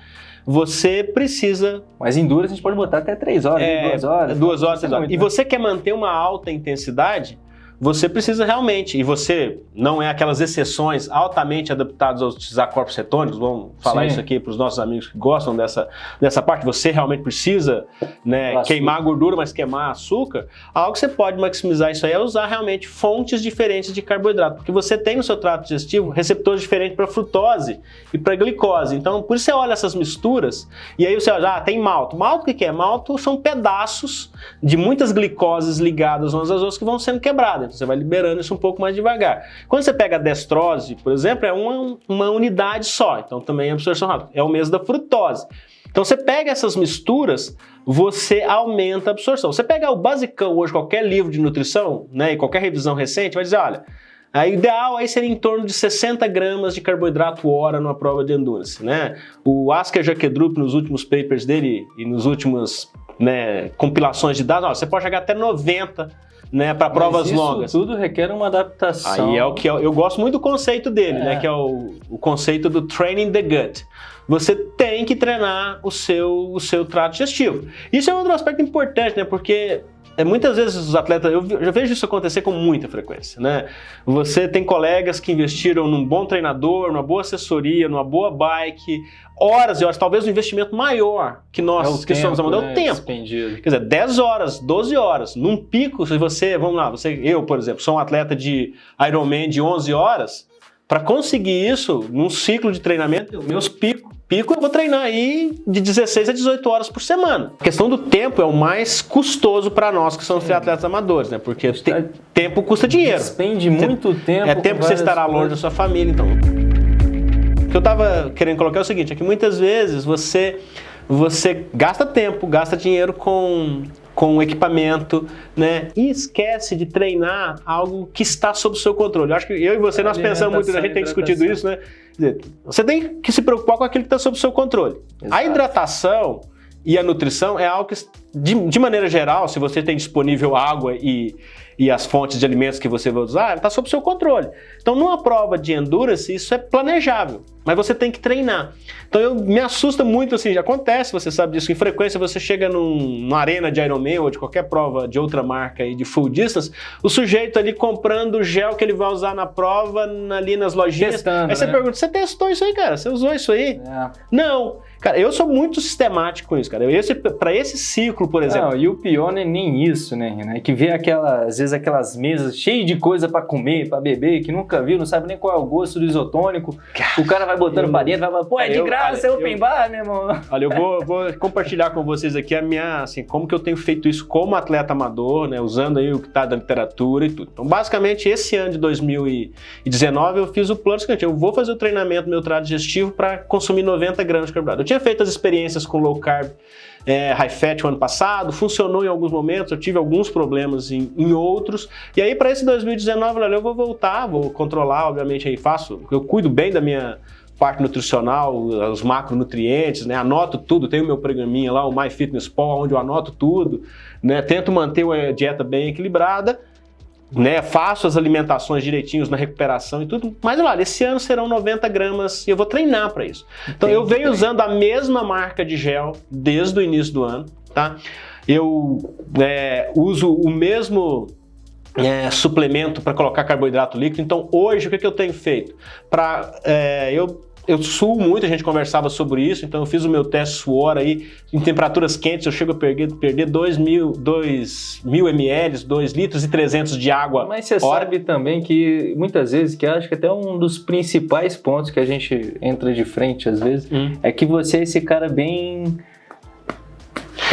você precisa... Mas em duras a gente pode botar até 3 horas, 2 é, horas. 2 horas, 3 horas. E você quer manter uma alta intensidade, você precisa realmente, e você não é aquelas exceções altamente adaptadas a utilizar corpos cetônicos, vamos falar Sim. isso aqui para os nossos amigos que gostam dessa, dessa parte, você realmente precisa né, queimar gordura, mas queimar açúcar, algo que você pode maximizar isso aí é usar realmente fontes diferentes de carboidrato, porque você tem no seu trato digestivo receptores diferentes para frutose e para glicose, então por isso você olha essas misturas e aí você olha, ah, tem malto. Malto o que é? Malto são pedaços de muitas glicoses ligadas umas às outras que vão sendo quebradas. Então você vai liberando isso um pouco mais devagar. Quando você pega a destrose, por exemplo, é uma, uma unidade só, então também é absorção rápida. É o mesmo da frutose. Então você pega essas misturas, você aumenta a absorção. Você pega o basicão hoje, qualquer livro de nutrição, né, e qualquer revisão recente, vai dizer, olha, a ideal aí seria em torno de 60 gramas de carboidrato hora numa prova de endurance, né? O Asker Jakedrup, nos últimos papers dele e nos últimos né, compilações de dados, ó, você pode chegar até 90 né, para provas isso longas. tudo requer uma adaptação. Aí é o que eu, eu gosto muito do conceito dele, né, é. né, que é o, o conceito do training the gut. Você tem que treinar o seu, o seu trato digestivo. Isso é outro aspecto importante, né, porque é, muitas vezes os atletas, eu já vejo isso acontecer com muita frequência, né? Você tem colegas que investiram num bom treinador, numa boa assessoria, numa boa bike, horas e horas, talvez um investimento maior que nós é que tempo, somos a mão, é o né, tempo. Expendido. Quer dizer, 10 horas, 12 horas, num pico, se você, vamos lá, você, eu, por exemplo, sou um atleta de Ironman de 11 horas, para conseguir isso, num ciclo de treinamento, meus picos, pico eu vou treinar aí de 16 a 18 horas por semana. A questão do tempo é o mais custoso para nós que somos atletas amadores, né? Porque te, tempo custa dinheiro. Despende muito você, tempo. É tempo que você estará longe da sua família, então que eu estava querendo colocar é o seguinte, é que muitas vezes você, você gasta tempo, gasta dinheiro com, com equipamento, né? E esquece de treinar algo que está sob o seu controle. Eu acho que eu e você, nós pensamos muito, a gente tem discutido isso, né? Dizer, você tem que se preocupar com aquilo que está sob o seu controle. Exato. A hidratação e a nutrição é algo que, de, de maneira geral, se você tem disponível água e e as fontes de alimentos que você vai usar, está sob seu controle. Então, numa prova de endurance, isso é planejável, mas você tem que treinar. Então, eu, me assusta muito, assim, já acontece, você sabe disso, em frequência você chega num, numa arena de Ironman ou de qualquer prova de outra marca aí de full distance, o sujeito ali comprando o gel que ele vai usar na prova, ali nas lojinhas. Testando, aí você né? pergunta, você testou isso aí, cara? Você usou isso aí? É. Não. Cara, eu sou muito sistemático com isso, cara. Esse, para esse ciclo, por exemplo. Não, e o pior não é nem isso, né, Renan? É que vê aquelas, às vezes aquelas mesas cheias de coisa para comer, para beber, que nunca viu, não sabe nem qual é o gosto do isotônico. o cara vai botando eu, pra dentro, vai falar, pô, é de eu, graça, olha, é open eu, bar, meu irmão. Olha, eu vou, vou compartilhar com vocês aqui a minha, assim, como que eu tenho feito isso como atleta amador, né, usando aí o que tá da literatura e tudo. Então, basicamente, esse ano de 2019, eu fiz o plano seguinte, eu vou fazer o treinamento meu trato digestivo para consumir 90 gramas de carboidrato. Eu tinha feito as experiências com low carb é, high fat o ano passado, funcionou em alguns momentos, eu tive alguns problemas em, em outros, e aí para esse 2019, olha, eu vou voltar, vou controlar, obviamente aí faço, eu cuido bem da minha parte nutricional, os macronutrientes, né? Anoto tudo, tenho meu programinha lá, o MyFitnessPal, onde eu anoto tudo, né? Tento manter uma dieta bem equilibrada, né? Faço as alimentações direitinhos na recuperação e tudo. Mas olha, esse ano serão 90 gramas e eu vou treinar para isso. Então eu venho usando a mesma marca de gel desde o início do ano, tá? Eu é, uso o mesmo é, suplemento para colocar carboidrato líquido. Então hoje o que, que eu tenho feito? Para é, eu eu suo muito, a gente conversava sobre isso, então eu fiz o meu teste suor aí, em temperaturas quentes eu chego a perder, perder 2 mil, 2 mil ml, 2 litros e 300 de água Mas você hora. sabe também que muitas vezes, que acho que até um dos principais pontos que a gente entra de frente às vezes, hum. é que você é esse cara bem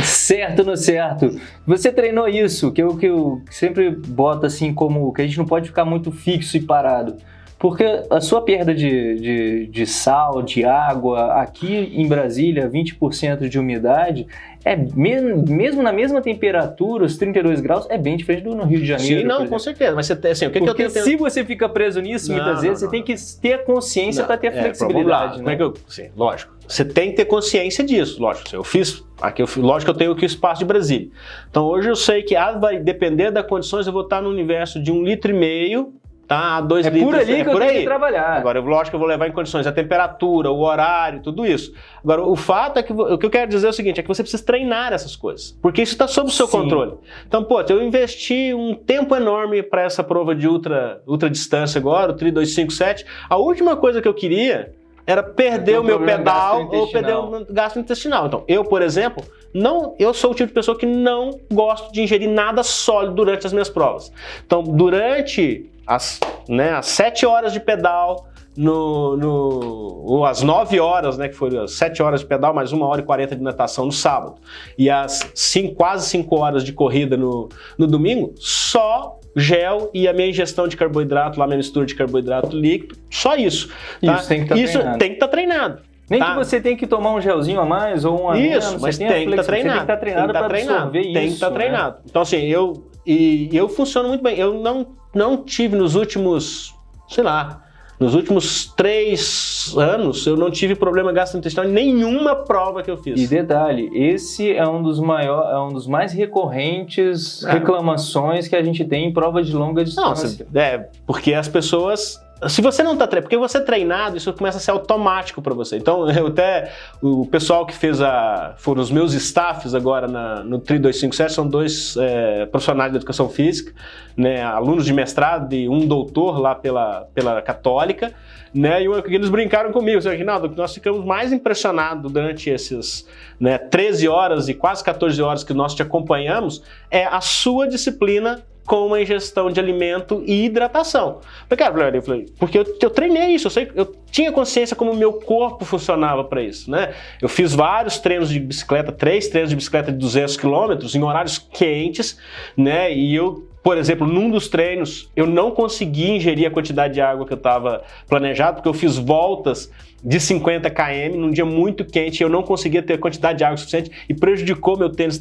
certo no certo. Você treinou isso, que eu, que eu sempre boto assim como que a gente não pode ficar muito fixo e parado. Porque a sua perda de, de, de sal, de água, aqui em Brasília, 20% de umidade, é mesmo, mesmo na mesma temperatura, os 32 graus, é bem diferente do no Rio de Janeiro. Sim, não, com certeza. Mas você, assim, o que, Porque que eu tenho... se você fica preso nisso, não, muitas não, vezes, não, você tem que ter a consciência para ter a flexibilidade. É, né? Como é que eu, sim, lógico. Você tem que ter consciência disso, lógico. Eu fiz, aqui eu, lógico que eu tenho aqui o espaço de Brasília. Então hoje eu sei que ah, vai depender das condições, eu vou estar no universo de um litro e meio tá? Dois é litros. por ali é que por eu aí. tenho que trabalhar. Agora, lógico que eu vou levar em condições a temperatura, o horário, tudo isso. Agora, o fato é que o que eu quero dizer é o seguinte, é que você precisa treinar essas coisas, porque isso está sob o seu Sim. controle. Então, pô, eu investi um tempo enorme para essa prova de ultra, ultra distância agora, o Tri 257. A última coisa que eu queria era perder o meu pedal ou perder o gasto intestinal. Então, eu, por exemplo, não, eu sou o tipo de pessoa que não gosto de ingerir nada sólido durante as minhas provas. Então, durante as, né, as 7 horas de pedal, no, no, ou às 9 horas, né, que foram as 7 horas de pedal, mais 1 hora e 40 de natação no sábado, e as cinco, quase 5 horas de corrida no, no domingo, só gel e a minha ingestão de carboidrato, lá minha mistura de carboidrato líquido, só isso. Tá? Isso tem que estar tá treinado. estar tá treinado. Nem tá? que você tem que tomar um gelzinho a mais ou um a Isso, menos, mas tem, tem que estar tá treinado. Tem que estar tá treinado para absorver isso. Tem que estar tá né? treinado. Então assim, eu e eu funciono muito bem. Eu não não tive nos últimos, sei lá, nos últimos três anos, eu não tive problema gastrointestinal em nenhuma prova que eu fiz. E detalhe, esse é um dos maiores, é um dos mais recorrentes é. reclamações que a gente tem em prova de longa distância. Não, é, porque as pessoas se você não está treinado, porque você é treinado, isso começa a ser automático para você. Então, eu até, o pessoal que fez a, foram os meus staffs agora na, no TRI 257, são dois é, profissionais de educação física, né, alunos de mestrado e um doutor lá pela, pela Católica, né, e eles brincaram comigo, assim, Reginaldo, nós ficamos mais impressionados durante esses né, 13 horas e quase 14 horas que nós te acompanhamos, é a sua disciplina com uma ingestão de alimento e hidratação. Cara, eu porque eu, eu treinei isso, eu, sei, eu tinha consciência como o meu corpo funcionava para isso, né? Eu fiz vários treinos de bicicleta, três treinos de bicicleta de 200 quilômetros em horários quentes, né? E eu por exemplo, num dos treinos, eu não consegui ingerir a quantidade de água que eu estava planejado, porque eu fiz voltas de 50 km num dia muito quente, eu não conseguia ter a quantidade de água suficiente e prejudicou meu tênis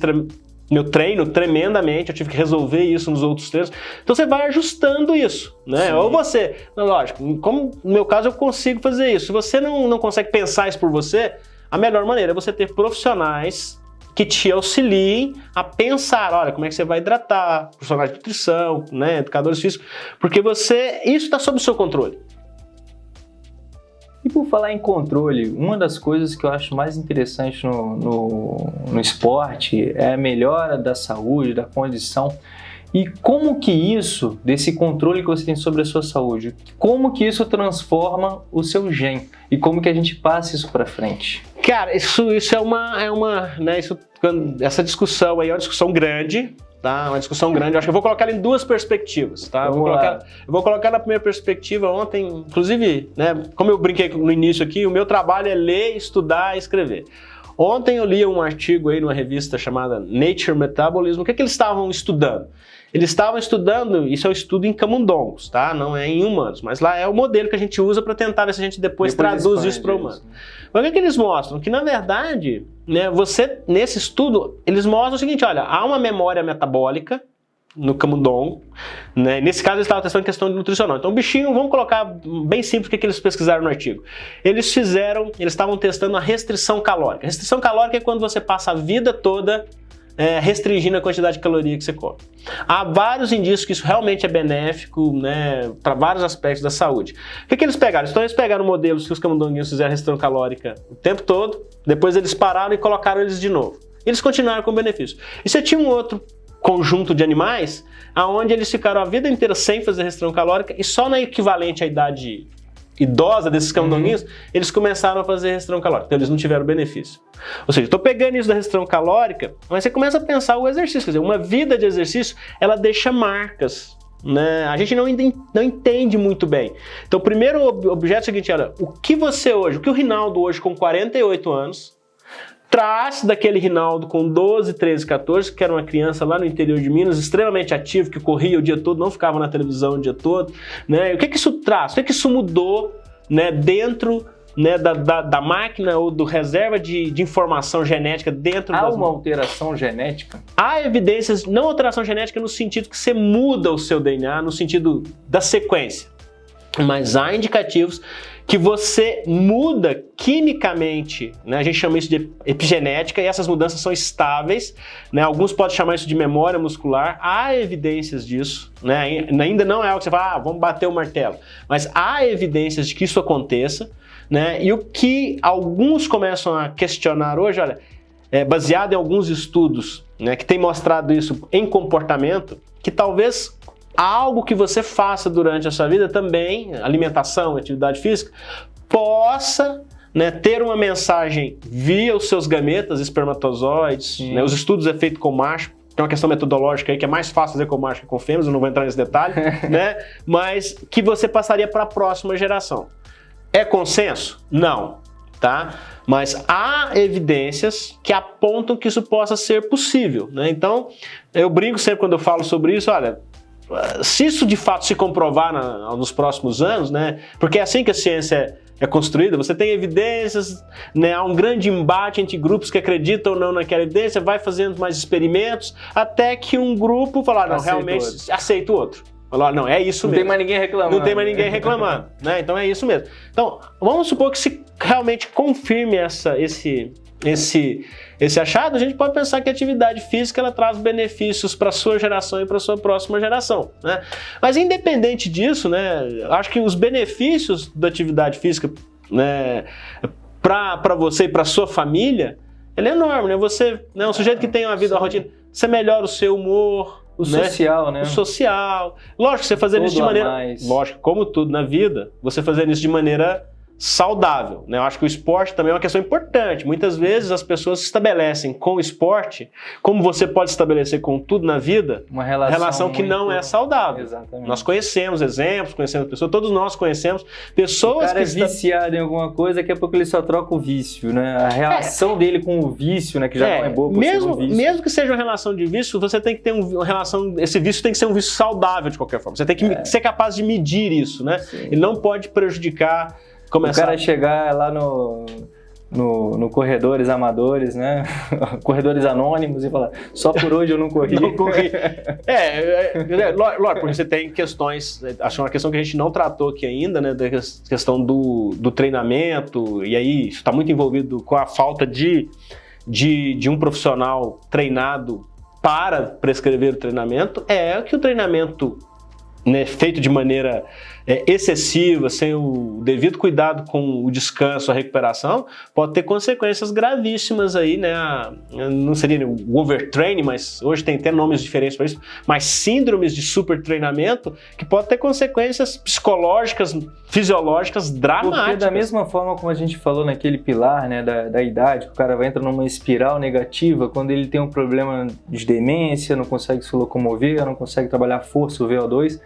meu treino tremendamente, eu tive que resolver isso nos outros treinos. Então você vai ajustando isso, né? Sim. Ou você, lógico, como no meu caso eu consigo fazer isso. Se você não, não consegue pensar isso por você, a melhor maneira é você ter profissionais que te auxiliem a pensar, olha, como é que você vai hidratar, profissionais de nutrição, né, educadores físicos, porque você, isso está sob o seu controle. E por falar em controle, uma das coisas que eu acho mais interessante no, no, no esporte é a melhora da saúde, da condição. E como que isso, desse controle que você tem sobre a sua saúde, como que isso transforma o seu gen? E como que a gente passa isso para frente? Cara, isso, isso é uma, é uma, né, isso, essa discussão aí é uma discussão grande, tá? Uma discussão grande. Eu acho que eu vou colocar em duas perspectivas, tá? Eu vou, colocar, eu vou colocar na primeira perspectiva ontem, inclusive, né? Como eu brinquei no início aqui, o meu trabalho é ler, estudar, escrever. Ontem eu li um artigo aí numa revista chamada Nature Metabolism. O que, é que eles estavam estudando? Eles estavam estudando, isso é um estudo em camundongos, tá? Não é em humanos, mas lá é o modelo que a gente usa para tentar ver se a gente depois, depois traduz isso para humanos. Mas o que, é que eles mostram? Que na verdade, né, você nesse estudo, eles mostram o seguinte, olha, há uma memória metabólica, no camundongo. Né? Nesse caso, eles estavam testando questão de nutricional. Então, o bichinho, vamos colocar bem simples o que, que eles pesquisaram no artigo. Eles fizeram, eles estavam testando a restrição calórica. Restrição calórica é quando você passa a vida toda é, restringindo a quantidade de caloria que você come. Há vários indícios que isso realmente é benéfico né, para vários aspectos da saúde. O que, que eles pegaram? Então eles pegaram modelos que os camundonguinhos fizeram restrição calórica o tempo todo, depois eles pararam e colocaram eles de novo. Eles continuaram com benefício. E você tinha um outro conjunto de animais aonde eles ficaram a vida inteira sem fazer restrição calórica e só na equivalente à idade idosa desses camundonguinhos, uhum. eles começaram a fazer restrição calórica, então eles não tiveram benefício. Ou seja, estou pegando isso da restrição calórica, mas você começa a pensar o exercício, quer dizer, uma vida de exercício, ela deixa marcas, né? A gente não, não entende muito bem. Então o primeiro objeto é o seguinte, olha, o que você hoje, o que o Rinaldo hoje com 48 anos, traz daquele Rinaldo com 12, 13, 14, que era uma criança lá no interior de Minas, extremamente ativo, que corria o dia todo, não ficava na televisão o dia todo. Né? E o que, que isso traz? O que, que isso mudou né, dentro né, da, da, da, máquina ou do reserva de, de informação genética dentro Há das... uma alteração genética? Há evidências, não alteração genética no sentido que você muda o seu DNA, no sentido da sequência. Mas há indicativos que você muda quimicamente, né? a gente chama isso de epigenética, e essas mudanças são estáveis, né? alguns podem chamar isso de memória muscular, há evidências disso, né? ainda não é algo que você fala, ah, vamos bater o martelo, mas há evidências de que isso aconteça, né? e o que alguns começam a questionar hoje, olha, é baseado em alguns estudos né, que têm mostrado isso em comportamento, que talvez algo que você faça durante a sua vida também, alimentação, atividade física, possa né, ter uma mensagem via os seus gametas, espermatozoides, né, os estudos é feito com macho, tem uma questão metodológica aí que é mais fácil fazer com macho que com fêmeas, eu não vou entrar nesse detalhe, né, mas que você passaria para a próxima geração. É consenso? Não, tá? Mas há evidências que apontam que isso possa ser possível, né? Então, eu brinco sempre quando eu falo sobre isso, olha, se isso de fato se comprovar na, nos próximos anos, né, porque é assim que a ciência é, é construída, você tem evidências, né, há um grande embate entre grupos que acreditam ou não naquela evidência, vai fazendo mais experimentos, até que um grupo falar, não, aceita realmente outro. aceita o outro. Falar, não, é isso não mesmo. Não tem mais ninguém reclamando. Não tem mais ninguém reclamando, né? Então é isso mesmo. Então, vamos supor que se realmente confirme essa, esse, esse, esse achado, a gente pode pensar que a atividade física ela traz benefícios para a sua geração e para a sua próxima geração. Né? Mas independente disso, né, acho que os benefícios da atividade física né, para você e para a sua família, ele é enorme. Né? Você é né, um sujeito que tem uma vida, uma rotina, você melhora o seu humor, o né? social, né? O social. Lógico, você fazendo isso de maneira. Lógico, como tudo na vida, você fazendo isso de maneira saudável. Né? Eu acho que o esporte também é uma questão importante. Muitas vezes as pessoas se estabelecem com o esporte, como você pode estabelecer com tudo na vida, uma relação, relação que muito... não é saudável. Exatamente. Nós conhecemos exemplos, conhecemos pessoas, todos nós conhecemos pessoas o cara que é viciado em alguma coisa, daqui a pouco ele só troca o vício, né? A relação é. dele com o vício, né, que já é. não é boa mesmo, mesmo que seja uma relação de vício, você tem que ter uma relação, esse vício tem que ser um vício saudável de qualquer forma. Você tem que é. ser capaz de medir isso, né? Sim. Ele não pode prejudicar Começar... O cara chegar lá no, no, no, Corredores Amadores, né? Corredores Anônimos e falar, só por hoje eu não corri. não corri. É, é, é, lógico, porque você tem questões, acho uma questão que a gente não tratou aqui ainda, né? Da questão do, do treinamento, e aí isso está muito envolvido com a falta de, de, de um profissional treinado para prescrever o treinamento, é que o treinamento né, feito de maneira é, excessiva, sem o devido cuidado com o descanso, a recuperação, pode ter consequências gravíssimas aí, né? Não seria o overtraining, mas hoje tem até nomes diferentes para isso, mas síndromes de supertreinamento que pode ter consequências psicológicas, fisiológicas dramáticas. Porque da mesma forma como a gente falou naquele pilar, né, da, da idade, que o cara vai entrar numa espiral negativa quando ele tem um problema de demência, não consegue se locomover, não consegue trabalhar força, o VO2,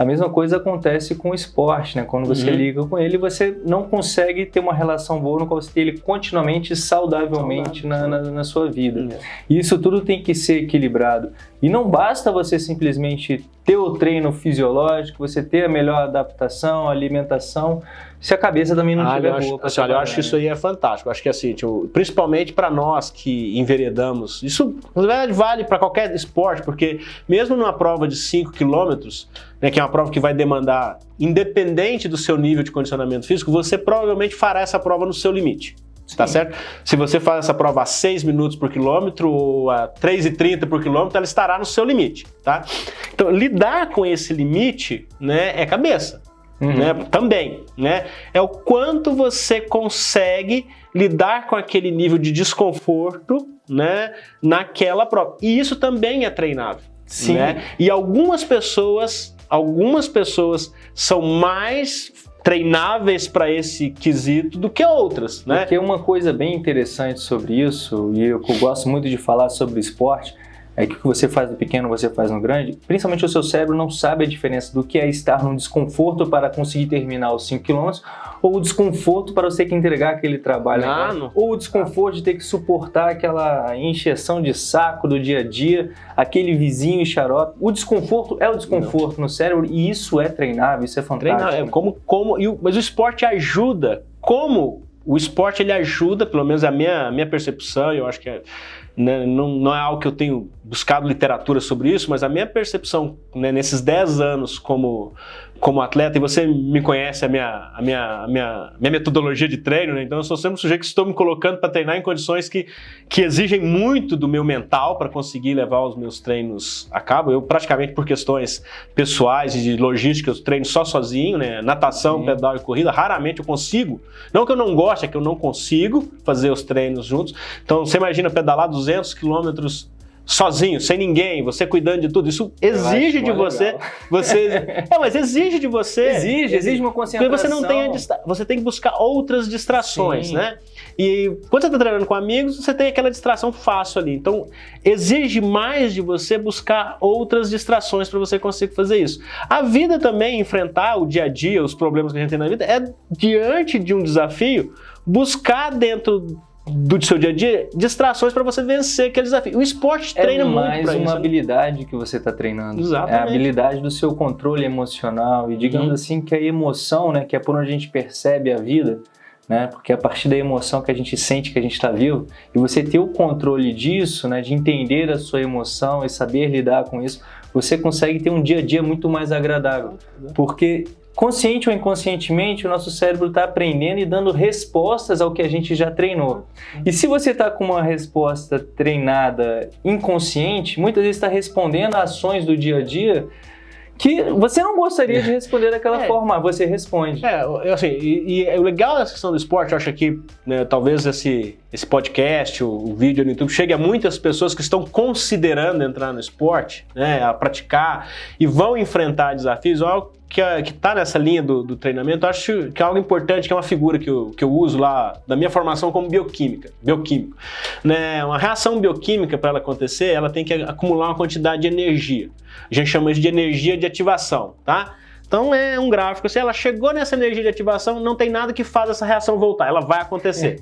a mesma coisa acontece com o esporte, né? Quando você uhum. liga com ele, você não consegue ter uma relação boa no qual você tem ele continuamente, saudavelmente na, na, na, sua vida. Uhum. E isso tudo tem que ser equilibrado. E não basta você simplesmente ter o treino fisiológico, você ter a melhor adaptação, alimentação, se a cabeça também não Ah, estiver eu acho, boa. assim, olha, eu acho que isso né? aí é fantástico. Eu acho que assim, tipo, principalmente para nós que enveredamos, isso na verdade vale para qualquer esporte, porque mesmo numa prova de 5 quilômetros, né, que é uma prova que vai demandar, independente do seu nível de condicionamento físico, você provavelmente fará essa prova no seu limite. Tá Sim. certo? Se você faz essa prova a 6 minutos por quilômetro ou a 3,30 por quilômetro, ela estará no seu limite, tá? Então, lidar com esse limite, né, é cabeça Uhum. né, também, né? É o quanto você consegue lidar com aquele nível de desconforto, né, naquela prova. E isso também é treinável, Sim. né? E algumas pessoas, algumas pessoas são mais treináveis para esse quesito do que outras, né? Porque uma coisa bem interessante sobre isso, e eu gosto muito de falar sobre esporte, é que o que você faz no pequeno você faz no grande, principalmente o seu cérebro não sabe a diferença do que é estar num desconforto para conseguir terminar os 5 km ou o desconforto para você ter que entregar aquele trabalho, Ah, agora, não. ou o desconforto de ter que suportar aquela encheção de saco do dia a dia, aquele vizinho e xarope. O desconforto é o desconforto no cérebro e isso é treinável, isso é fantástico. Treinar, é como, como, o- mas o esporte ajuda. Como o esporte ele ajuda, pelo menos a minha, a minha percepção, e eu acho que é, né, não, não é algo que eu tenho buscado literatura sobre isso, mas a minha percepção né, nesses 10 anos como, como atleta, e você me conhece a minha, a minha, a minha, minha metodologia de treino, né, então eu sou sempre um sujeito que estou me colocando para treinar em condições que, que exigem muito do meu mental para conseguir levar os meus treinos a cabo. Eu praticamente por questões pessoais e de logística, eu treino só sozinho, né? Natação, Sim. pedal e corrida, raramente eu consigo. Não que eu não goste, é que eu não consigo fazer os treinos juntos. Então você imagina pedalar 200 quilômetros sozinho, sem ninguém, você cuidando de tudo. Isso exige de você, legal. você, é, mas exige de você. Exige, exige uma Porque concentração. você não tem a distra- você tem que buscar outras distrações, Sim. né? E quando você está treinando com amigos, você tem aquela distração fácil ali. Então, exige mais de você buscar outras distrações para você conseguir fazer isso. A vida também, enfrentar o dia a dia, os problemas que a gente tem na vida, é diante de um desafio, buscar dentro do seu dia a dia distrações para você vencer aquele desafio. O esporte É treina muito mais para uma isso. né? habilidade que você está treinando. Exatamente. É a habilidade do seu controle emocional. E digamos Uhum. assim que a emoção, né, que é por onde a gente percebe a vida, né, porque é a partir da emoção que a gente sente que a gente está vivo, e você ter o controle disso, né, de entender a sua emoção e saber lidar com isso, você consegue ter um dia a dia muito mais agradável. Porque consciente ou inconscientemente, o nosso cérebro está aprendendo e dando respostas ao que a gente já treinou. E se você está com uma resposta treinada inconsciente, muitas vezes está respondendo a ações do dia a dia que você não gostaria de responder daquela É. forma, você responde. É, assim, e, e o legal dessa questão do esporte, eu acho que né, talvez esse, esse podcast, o, o vídeo no YouTube, chegue a muitas pessoas que estão considerando entrar no esporte, né, a praticar e vão enfrentar desafios, algo que está nessa linha do, do treinamento, acho que é algo importante, que é uma figura que eu, que eu uso lá da minha formação como bioquímica, bioquímico. Né, uma reação bioquímica, para ela acontecer, ela tem que acumular uma quantidade de energia. A gente chama isso de energia de ativação, tá? Então é um gráfico, se ela chegou nessa energia de ativação, não tem nada que faz essa reação voltar, ela vai acontecer.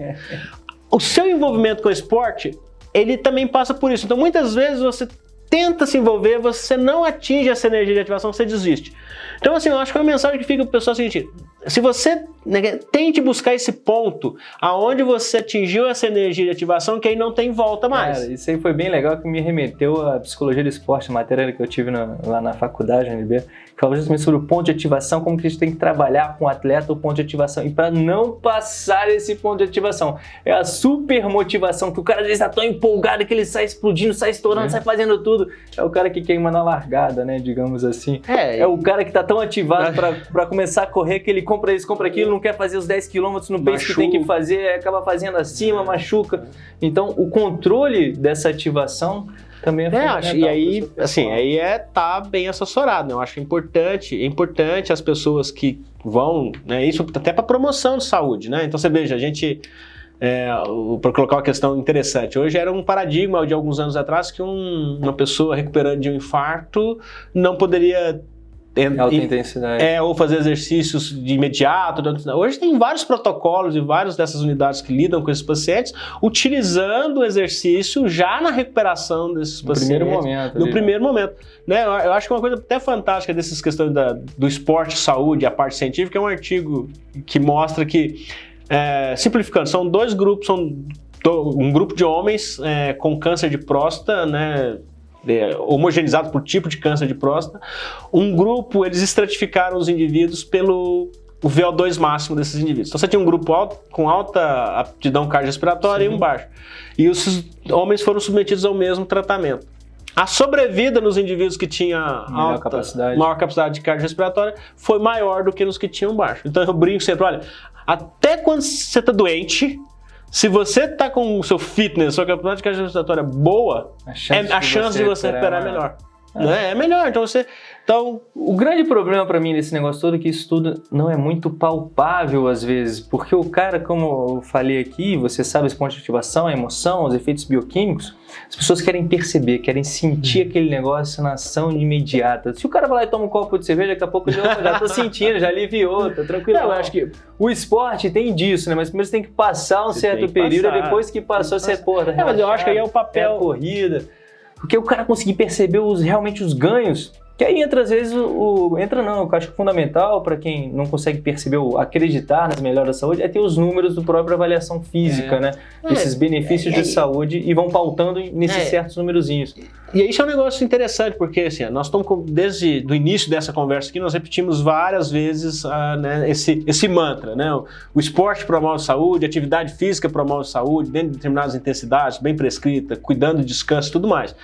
o seu envolvimento com o esporte, ele também passa por isso. Então muitas vezes você tenta se envolver, você não atinge essa energia de ativação, você desiste. Então assim, eu acho que uma mensagem que fica pessoal é a seguinte, se você né, tente buscar esse ponto aonde você atingiu essa energia de ativação, que aí não tem volta mais. Cara, isso aí foi bem legal que me remeteu à psicologia do esporte, a matéria que eu tive na- lá na faculdade, UNB, que falava justamente sobre o ponto de ativação, como que a gente tem que trabalhar com o atleta o ponto de ativação. E para não passar esse ponto de ativação, é a super motivação, que o cara às vezes está tão empolgado que ele sai explodindo, sai estourando, É. sai fazendo tudo. É o cara que queima na largada, né, digamos assim. É, É o cara que tá tão ativado pra começar a correr que ele compra isso, compra aquilo, não quer fazer os 10 km no pace que tem que fazer, acaba fazendo acima, machuca. Então, o controle dessa ativação também é É, acho, e aí, assim, aí é tá bem assessorado, né? Eu acho importante, é importante as pessoas que vão, né? Isso até para promoção de saúde, né? Então você veja, a gente é, para colocar uma questão interessante, hoje era um paradigma de alguns anos atrás que um- uma pessoa recuperando de um infarto não poderia Alta intensidade. É, ou fazer exercícios de imediato. Hoje tem vários protocolos e várias dessas unidades que lidam com esses pacientes, utilizando o exercício já na recuperação desses no pacientes. primeiro momento. No ali, primeiro momento. Né? Eu acho que uma coisa até fantástica dessas questões da- do esporte, saúde, a parte científica, é um artigo que mostra que, é, simplificando, são dois grupos, são um grupo de homens é, com câncer de próstata, né? É, homogeneizado por tipo de câncer de próstata. Um grupo, eles estratificaram os indivíduos pelo o VO2 máximo desses indivíduos. Então você tinha um grupo alto, com alta aptidão cardiorrespiratória e um baixo. E os homens foram submetidos ao mesmo tratamento. A sobrevida nos indivíduos que tinham Maior alta, capacidade. maior capacidade de cardiorrespiratória foi maior do que nos que tinham baixo. Então eu brinco sempre, olha, até quando você está doente, se você está com o seu fitness, sua capacidade cardiorrespiratória boa, A é, a chance de você recuperar é melhor. Né? É melhor. Então você. Então, O grande problema pra mim nesse negócio todo é que isso tudo não é muito palpável às vezes, porque o cara, como eu falei aqui, você sabe esse ponto de ativação, a emoção, os efeitos bioquímicos, as pessoas querem perceber, querem sentir aquele negócio na ação imediata. Se o cara vai lá e toma um copo de cerveja, daqui a pouco "Opa, já tô sentindo, já aliviou, tá tranquilo. Não, eu acho que o esporte tem disso, né? Mas primeiro você tem que passar um Você certo período, passar. depois que passou, você, pô, tá É, mas eu acho que aí é o papel. é a corrida. Porque o cara conseguir perceber os, realmente os ganhos, que aí entra às vezes o. o- entra não, eu acho que fundamental para quem não consegue perceber, o, acreditar nas melhoras da saúde, é ter os números do próprio avaliação física, É. né? É, Esses benefícios é, de saúde e vão pautando nesses É. certos númerozinhos. E isso é um negócio interessante, porque assim, nós estamos desde o início dessa conversa aqui, nós repetimos várias vezes ah, né, esse, esse mantra, né? O, o esporte promove saúde, a atividade física promove saúde, dentro de determinadas intensidades, bem prescrita, cuidando do descanso e tudo mais.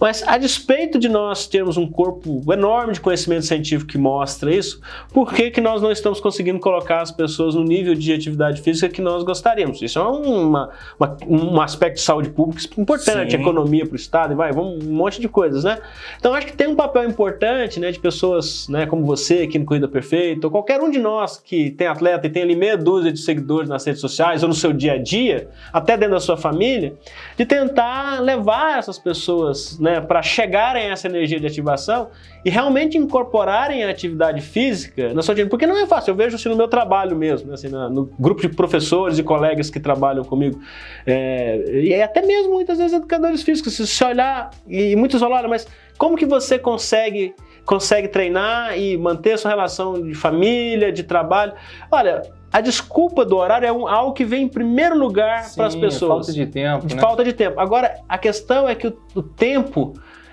Mas a despeito de nós termos um corpo enorme de conhecimento científico que mostra isso, por que, que nós não estamos conseguindo colocar as pessoas no nível de atividade física que nós gostaríamos? Isso é uma, uma- um aspecto de saúde pública importante, Sim. economia para o Estado, e vai, vamos, um monte de coisas, né? Então acho que tem um papel importante, né, de pessoas, né, como você aqui no Corrida Perfeita, ou qualquer um de nós que tem atleta e tem ali meia dúzia de seguidores nas redes sociais ou no seu dia a dia, até dentro da sua família, de tentar levar essas pessoas, né, para chegarem a essa energia de ativação e realmente incorporarem a atividade física na sua vida, porque não é fácil. Eu vejo assim no meu trabalho mesmo, né, assim, na- no grupo de professores e colegas que trabalham comigo, é, e até mesmo muitas vezes educadores físicos, se você olhar, e muitos falam, olha, mas como que você consegue, consegue treinar e manter sua relação de família, de trabalho? Olha, a desculpa do horário é um- algo que vem em primeiro lugar para as Sim, pessoas. Falta de tempo. De né? falta de tempo. Agora, a questão é que o, o tempo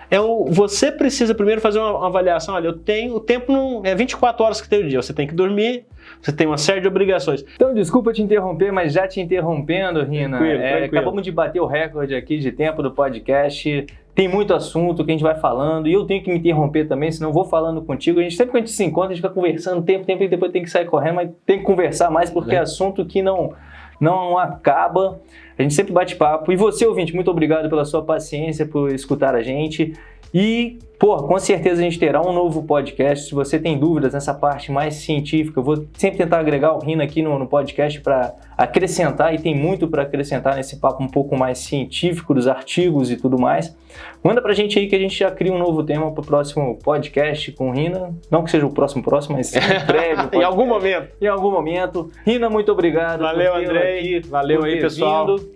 é o, você precisa primeiro fazer uma, uma avaliação. Olha, eu tenho o tempo não é 24 horas que tem o dia. Você tem que dormir, você tem uma série de obrigações. Então, desculpa te interromper, mas já te interrompendo, Rina. Tranquilo, é, tranquilo. acabamos de bater o recorde aqui de tempo do podcast. Tem muito assunto que a gente vai falando e eu tenho que me interromper também, senão eu vou falando contigo. A gente sempre que a gente se encontra, a gente fica conversando tempo, tempo e depois tem que sair correndo, mas tem que conversar mais porque é, É. assunto que não, não acaba. A gente sempre bate papo. E você, ouvinte, muito obrigado pela sua paciência, por escutar a gente. E, pô, com certeza a gente terá um novo podcast. Se você tem dúvidas nessa parte mais científica, eu vou sempre tentar agregar o Rina aqui no, no podcast para acrescentar, e tem muito para acrescentar nesse papo um pouco mais científico dos artigos e tudo mais. Manda pra gente aí que a gente já cria um novo tema pro próximo podcast com o Rina. Não que seja o próximo próximo, mas em breve. o em algum momento. Em algum momento. Rina, muito obrigado. Valeu, aqui, Valeu por aí, pessoal. vindo.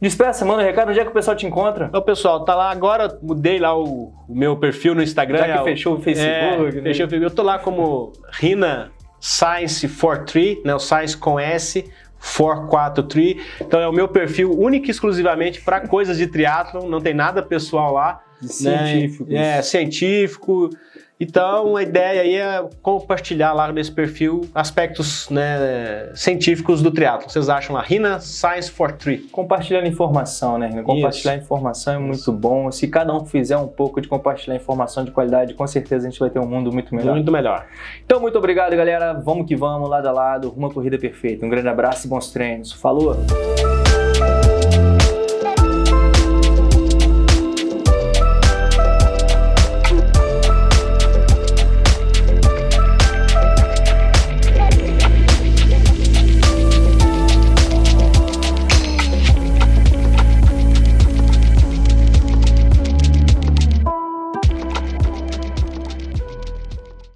Despeça, manda um recado. Onde é que o pessoal te encontra? Então, pessoal, tá lá agora, mudei lá o, o meu perfil no Instagram. Já que é fechou o Facebook, É, né? fechei o Facebook. Eu tô lá como Rina Science 43, né? O Science com S. 443. Então é o meu perfil único e exclusivamente para coisas de triatlon, não tem nada pessoal lá. né? Científicos. É, científico. Então a ideia aí é compartilhar lá nesse perfil aspectos né, científicos do triatlo. Vocês acham lá? Rina Science 43. Compartilhando informação, né? Rina? Compartilhar informação é muito bom. Se cada um fizer um pouco de compartilhar informação de qualidade, com certeza a gente vai ter um mundo muito melhor. Muito melhor. Então, muito obrigado, galera. Vamos que vamos, lado a lado, uma corrida perfeita. Um grande abraço e bons treinos. Falou!